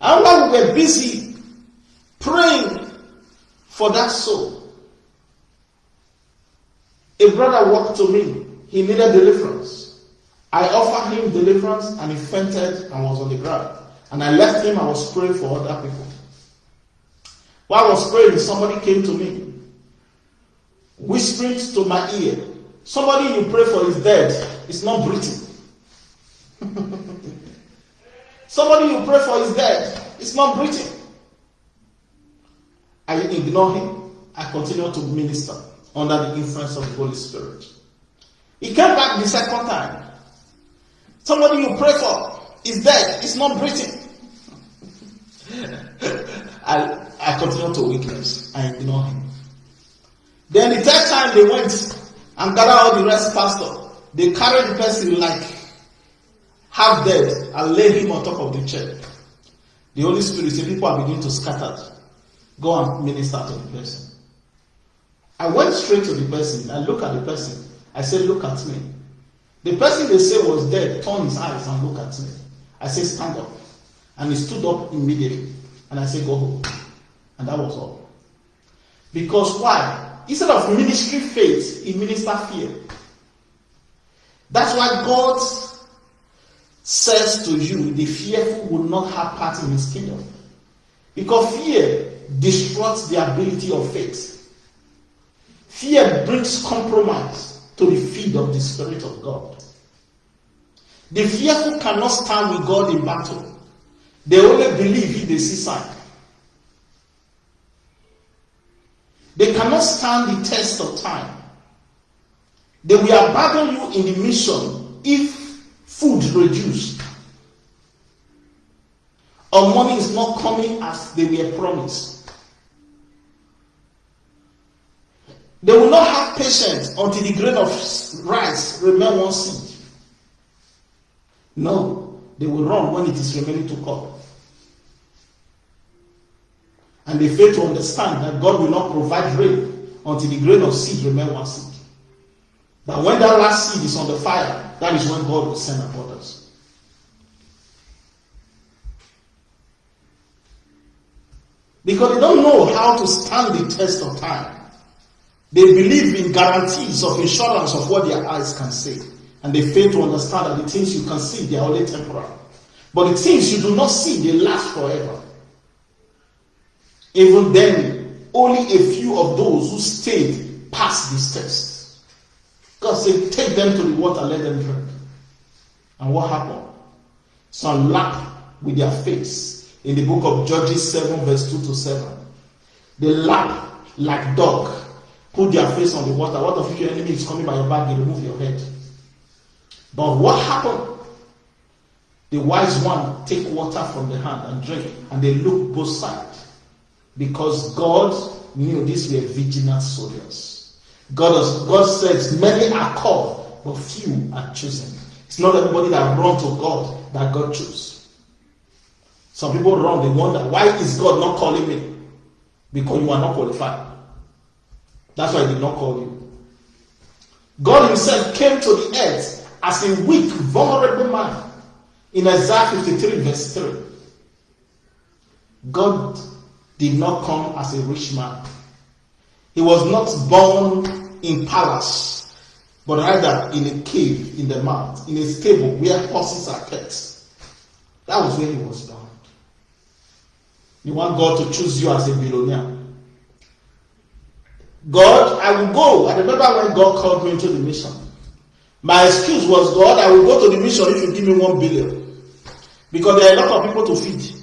And while we were busy praying for that soul, a brother walked to me. He needed deliverance. I offered him deliverance and he fainted and was on the ground. And I left him, I was praying for other people. While I was praying, somebody came to me, whispering to my ear, Somebody you pray for is dead, it's not breathing. [LAUGHS] Somebody you pray for is dead, it's not breathing. I ignore him. I continue to minister under the influence of the Holy Spirit. He came back the second time. Somebody you pray for is dead, it's not breathing. [LAUGHS] I, I continue to weakness. I ignore him. Then the third time they went and gather all the rest pastor. They carry the person like half dead and lay him on top of the chair. The Holy Spirit said, People are beginning to scatter. Go and minister to the person. I went straight to the person. I look at the person. I said, Look at me. The person they say was dead turned his eyes and looked at me. I said, Stand up. And he stood up immediately. And I said, Go home. And that was all. Because why? Instead of ministry faith, he minister fear. That's why God says to you, the fearful will not have part in his kingdom. Because fear destroys the ability of faith. Fear brings compromise to the feet of the Spirit of God. The fearful cannot stand with God in battle. They only believe if they see sign. They cannot stand the test of time. They will abandon you in the mission if food reduced or money is not coming as they were promised. They will not have patience until the grain of rice remain one seed. No, they will run when it is remaining to come and they fail to understand that God will not provide rain until the grain of seed remain one seed. But when that last seed is on the fire, that is when God will send upon Because they don't know how to stand the test of time. They believe in guarantees of insurance of what their eyes can see. And they fail to understand that the things you can see, they are only temporal. But the things you do not see, they last forever. Even then, only a few of those who stayed passed this test. God said, Take them to the water, let them drink. And what happened? Some lapped with their face in the book of Judges 7, verse 2 to 7. They lap like dog, put their face on the water. What if your enemy is coming by your back? They remove your head. But what happened? The wise one take water from the hand and drink, and they look both sides. Because God knew these were vigilant soldiers. God, God says, Many are called, but few are chosen. It's not everybody that run to God that God chose. Some people run, they wonder, why is God not calling me? Because you are not qualified. That's why He did not call you. God Himself came to the earth as a weak, vulnerable man in Isaiah 53, verse 3. God did not come as a rich man. He was not born in palace, but rather in a cave in the mount, in a stable where horses are kept. That was where he was born. You want God to choose you as a billionaire. God, I will go. I remember when God called me into the mission. My excuse was, God, I will go to the mission if you give me one billion. Because there are a lot of people to feed.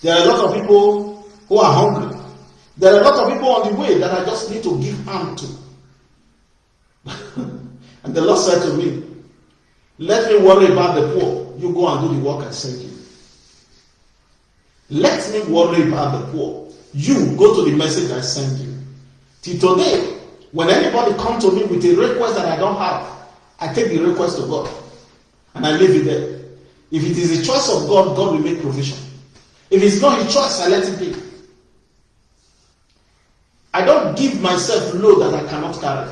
There are a lot of people who are hungry. There are a lot of people on the way that I just need to give arm to. [LAUGHS] and the Lord said to me, Let me worry about the poor. You go and do the work I sent you. Let me worry about the poor. You go to the message I send you. Till today, when anybody come to me with a request that I don't have, I take the request to God and I leave it there. If it is a choice of God, God will make provision. If it's not his choice, I let it be. I don't give myself load that I cannot carry.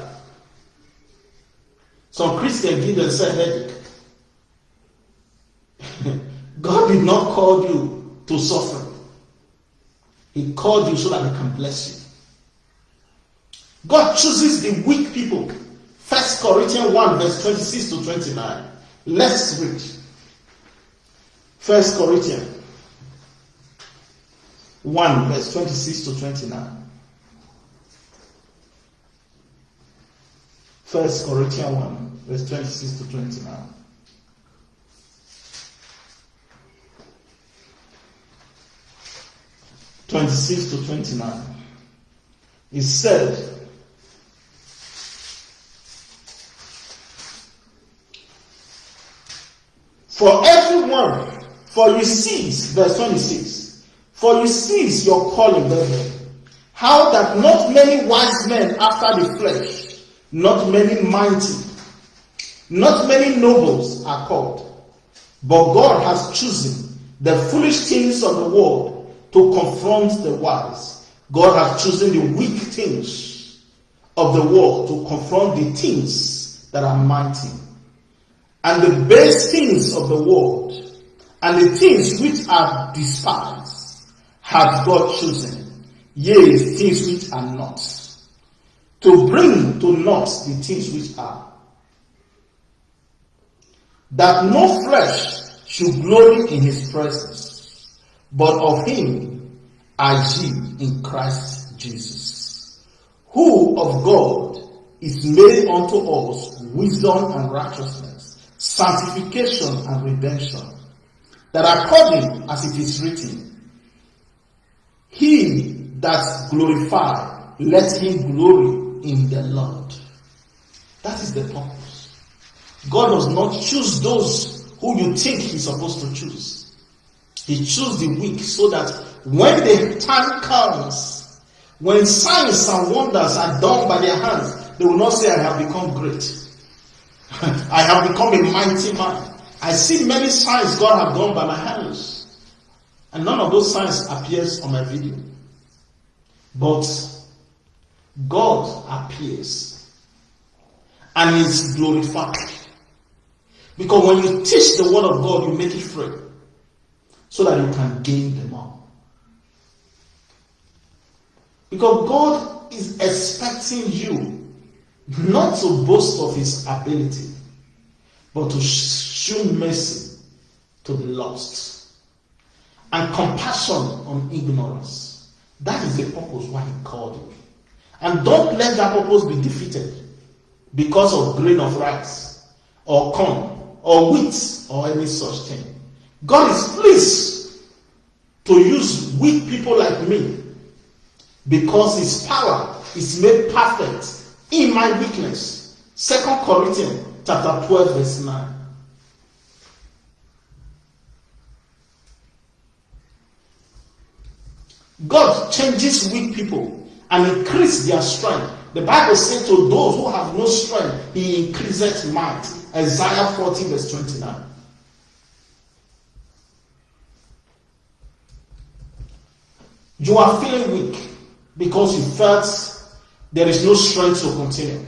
Some Christians give themselves headache. [LAUGHS] God did not call you to suffer. He called you so that He can bless you. God chooses the weak people. First Corinthians 1, verse 26 to 29. Let's read. First Corinthians 1, verse 26 to 29. First Corinthians 1, verse 26 to 29. Twenty-six to twenty-nine. He said, For everyone, for you sees, verse 26, for you sees your calling, brethren, how that not many wise men after the flesh, not many mighty, not many nobles are called. But God has chosen the foolish things of the world to confront the wise. God has chosen the weak things of the world to confront the things that are mighty. And the base things of the world and the things which are despised has God chosen. Yea, things which are not to bring to naught the things which are. That no flesh should glory in his presence, but of him are ye in Christ Jesus, who of God is made unto us wisdom and righteousness, sanctification and redemption, that according as it is written, he that glorified, let him glory in the Lord. That is the purpose. God does not choose those who you think He's supposed to choose. He chose the weak so that when the time comes, when signs and wonders are done by their hands, they will not say, I have become great. [LAUGHS] I have become a mighty man. I see many signs God have done by my hands. And none of those signs appears on my video. But God appears and is glorified. Because when you teach the word of God, you make it free so that you can gain them all. Because God is expecting you not to boast of his ability, but to show mercy to the lost and compassion on ignorance. That is the purpose why he called you. And don't let that purpose be defeated because of grain of rice or corn or wheat or any such thing. God is pleased to use weak people like me because his power is made perfect in my weakness. Second Corinthians chapter 12 verse 9. God changes weak people and increase their strength. The Bible says to those who have no strength, he increases might. Isaiah 40, verse 29. You are feeling weak because you felt there is no strength to continue.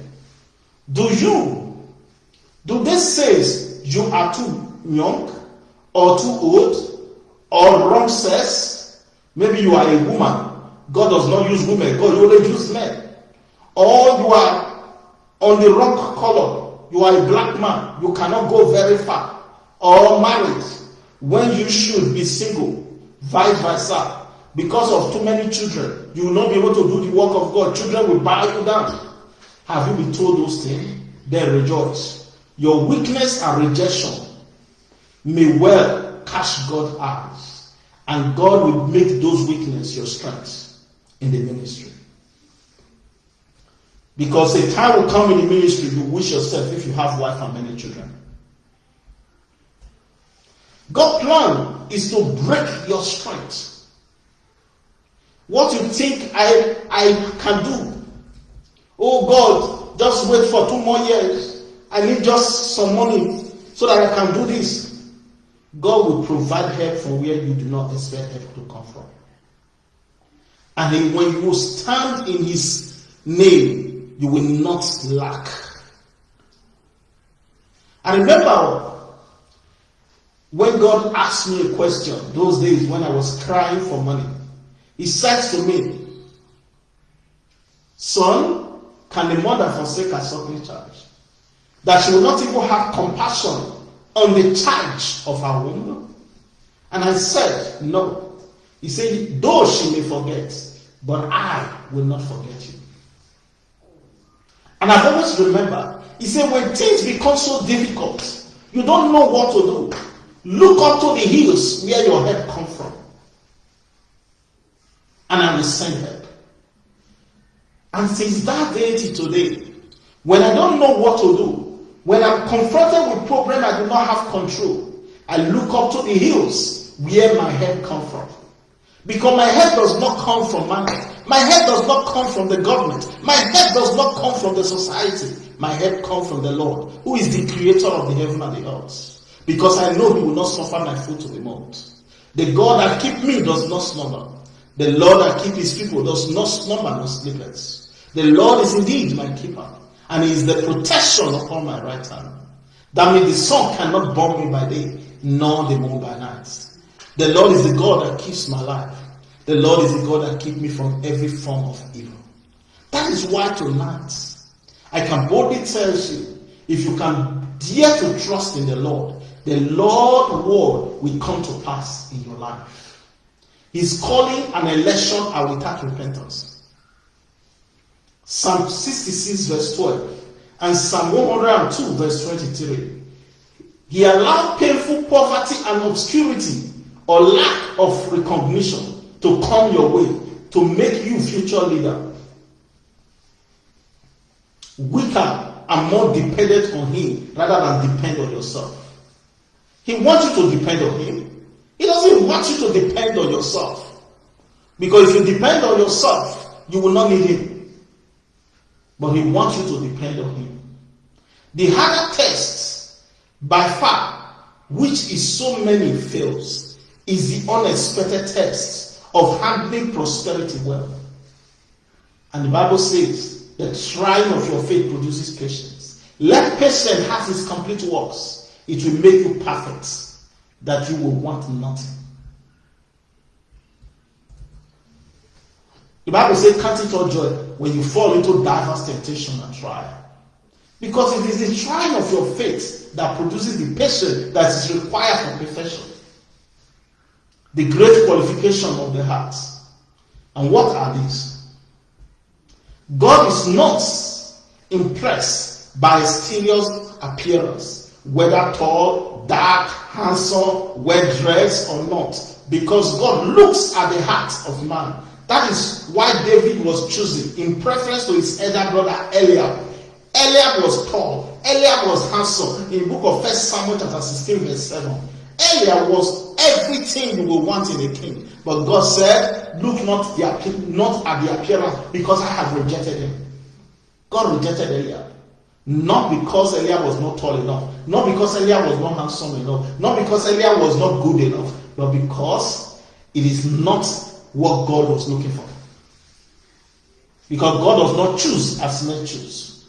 Do you, do this say you are too young or too old or wrong sex? Maybe you are a woman God does not use women, God only uses men. Or you are on the wrong color, you are a black man, you cannot go very far. Or married when you should be single, vice versa. Because of too many children, you will not be able to do the work of God. Children will bow you down. Have you been told those things? Then rejoice. Your weakness and rejection may well catch God's eyes, and God will make those weaknesses your strengths in the ministry. Because a time will come in the ministry you wish yourself if you have wife and many children. God's plan is to break your strength. What you think I, I can do. Oh God, just wait for two more years. I need just some money so that I can do this. God will provide help from where you do not expect help to come from. And then when you stand in his name, you will not lack. And remember, when God asked me a question, those days when I was crying for money, He said to me, Son, can a mother forsake her suckling child? That she will not even have compassion on the charge of her womb? And I said, No. He said, Though she may forget, but I will not forget you. And I've always remember, he said, when things become so difficult, you don't know what to do. Look up to the hills where your help comes. And I will send help. And since that day to today, when I don't know what to do, when I'm confronted with problem I do not have control, I look up to the hills where my help comes from. Because my help does not come from man. My help does not come from the government. My help does not come from the society. My help comes from the Lord, who is the creator of the heaven and the earth. Because I know he will not suffer my foot to be moved. The God that keep me does not slumber. The Lord that keep his people does not slumber nor sleepeth. The Lord is indeed my keeper, and he is the protection upon my right hand. That means the sun cannot burn me by day, nor the moon by night. The Lord is the God that keeps my life. The Lord is the God that keeps me from every form of evil. That is why tonight I can boldly tell you if you can dare to trust in the Lord, the Lord word will come to pass in your life. He's calling an election are without repentance. Psalm 66 verse 12 and Psalm 102 verse 23. He allowed painful poverty and obscurity or lack of recognition to come your way to make you future leader. Weaker and more dependent on him rather than depend on yourself. He wants you to depend on him. He doesn't want you to depend on yourself. Because if you depend on yourself, you will not need him. But he wants you to depend on him. The harder test, by far, which is so many fails, is the unexpected test of handling prosperity well. And the Bible says, the trying of your faith produces patience. Let patience have its complete works. It will make you perfect, that you will want nothing. The Bible says, Count it all joy when you fall into diverse temptation and trial. Because it is the trial of your faith that produces the patience that is required for perfection the great qualification of the heart. And what are these? God is not impressed by a exterior appearance, whether tall, dark, handsome, well dressed, or not, because God looks at the heart of man. That is why David was chosen in preference to his elder brother Eliab. Eliab was tall, Eliab was handsome. In book of First Samuel chapter 16, verse 7. Eliab was everything you will want in a king. But God said, Look not, the, not at the appearance, because I have rejected him. God rejected Eliab. Not because Eliab was not tall enough, not because Eliab was not handsome enough, not because Eliab was not good enough, but because it is not what God was looking for. Because God does not choose as men choose.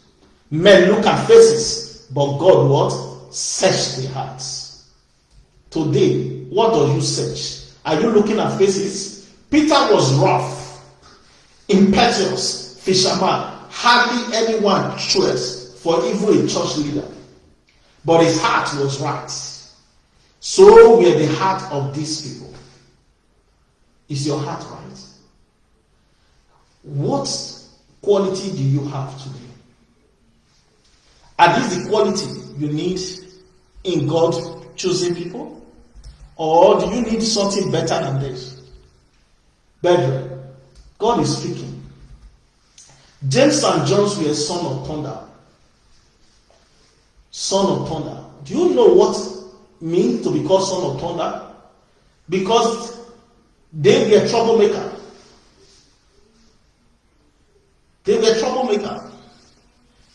Men look at faces, but God what? Search the hearts. Today, what do you search? Are you looking at faces? Peter was rough, impetuous, fisherman. Hardly anyone chose for even a church leader. But his heart was right. So were the heart of these people. Is your heart right? What quality do you have today? Are these the quality you need in God choosing people? Or do you need something better than this? Brethren, God is speaking. James and John were son of thunder. Son of thunder. Do you know what means to be called son of thunder? Because they were troublemaker. They were troublemaker.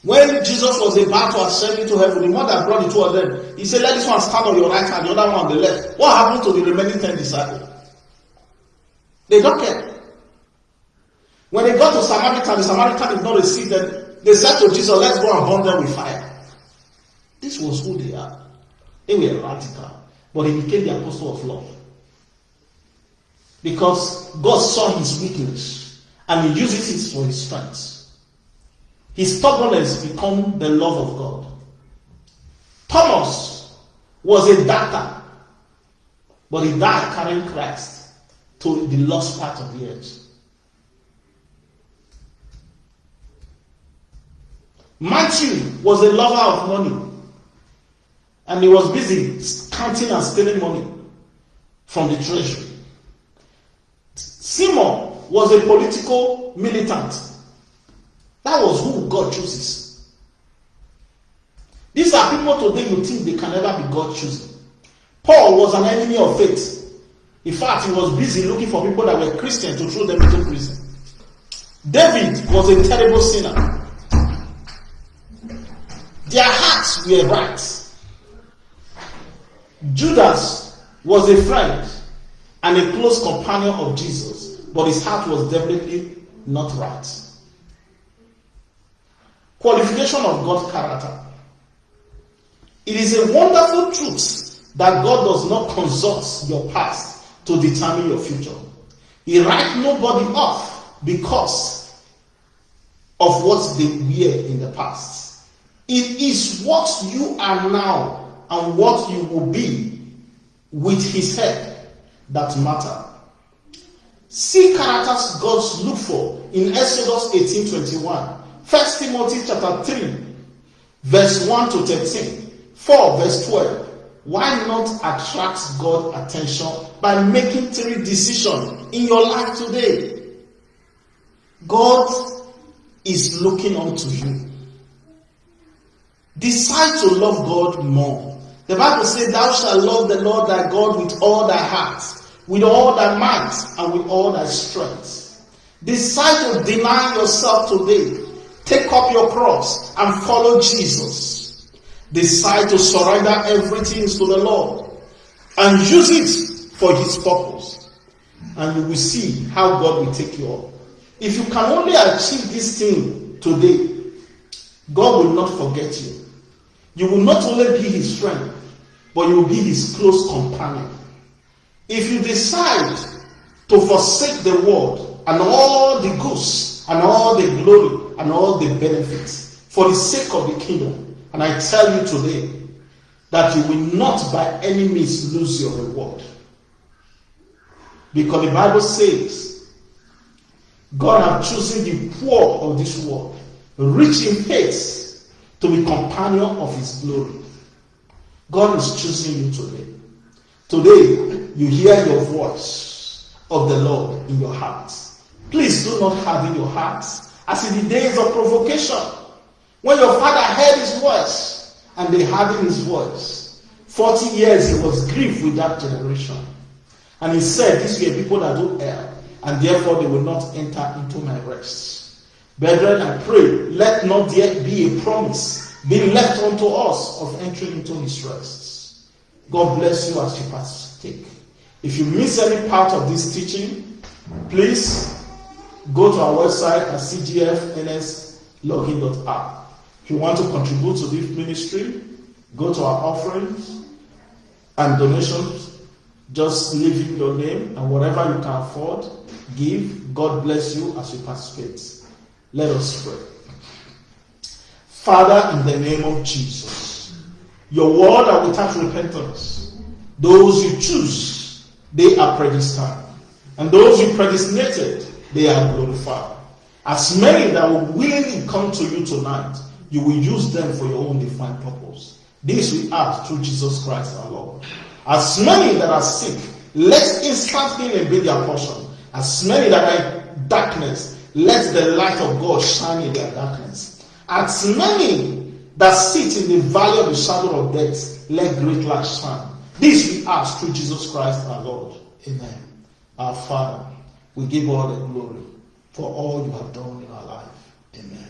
When Jesus was about to ascend into heaven, the that brought the two of them, he said, Let this one stand on your right hand, the other one on the left. What happened to the remaining ten disciples? They don't care. When they got to Samaritan, the Samaritan did not receive them. They said to Jesus, Let's go and burn them with fire. This was who they are. They were radical. but he became the apostle of love. Because God saw his weakness and he uses it for his strength. His stubbornness become the love of God. Thomas was a doctor, but he died carrying Christ to the lost part of the earth. Matthew was a lover of money, and he was busy counting and stealing money from the treasury. Simon was a political militant. That was who God chooses. These are people today you think they can never be God choosing. Paul was an enemy of faith. In fact, he was busy looking for people that were Christian to throw them into prison. David was a terrible sinner. Their hearts were right. Judas was a friend and a close companion of Jesus, but his heart was definitely not right. Qualification of God's character. It is a wonderful truth that God does not consult your past to determine your future. He writes nobody off because of what they were in the past. It is what you are now and what you will be with his head that matter. See characters God look for in Exodus 18 21, 1 Timothy chapter 3, verse 1 to 13, 4 verse 12. Why not attract God's attention by making three decisions in your life today? God is looking unto you. Decide to love God more. The Bible says, Thou shalt love the Lord thy God with all thy heart, with all thy might, and with all thy strength. Decide to deny yourself today. Take up your cross and follow Jesus. Decide to surrender everything to the Lord and use it for his purpose. And you will see how God will take you up. If you can only achieve this thing today, God will not forget you. You will not only be his friend, but you will be his close companion. If you decide to forsake the world and all the goods and all the glory and all the benefits for the sake of the kingdom, and I tell you today that you will not by any means lose your reward. Because the Bible says, God has chosen the poor of this world, rich in faith, to be companion of his glory. God is choosing you today. Today, you hear your voice of the Lord in your heart. Please do not harden your heart as in the days of provocation. When your father heard his voice and they hardened his voice, 40 years he was grieved with that generation. And he said, These were people that do err, and therefore they will not enter into my rest. Brethren, I pray, let not there be a promise being left unto us of entering into his rest. God bless you as you partake. If you miss any part of this teaching, please go to our website at cgfnslogin.app. If you want to contribute to this ministry, go to our offerings and donations. Just leave in your name and whatever you can afford, give. God bless you as you participate. Let us pray. Father, in the name of Jesus, your word are without repentance. Those you choose, they are predestined. And those you predestinated, they are glorified. As many that will willingly come to you tonight, you will use them for your own defined purpose. This we ask through Jesus Christ our Lord. As many that are sick, let instant healing be their portion. As many that are in darkness, let the light of God shine in their darkness. As many that sit in the valley of the shadow of death, let great light shine. This we ask through Jesus Christ our Lord. Amen. Our Father, we give all the glory for all you have done in our life. Amen.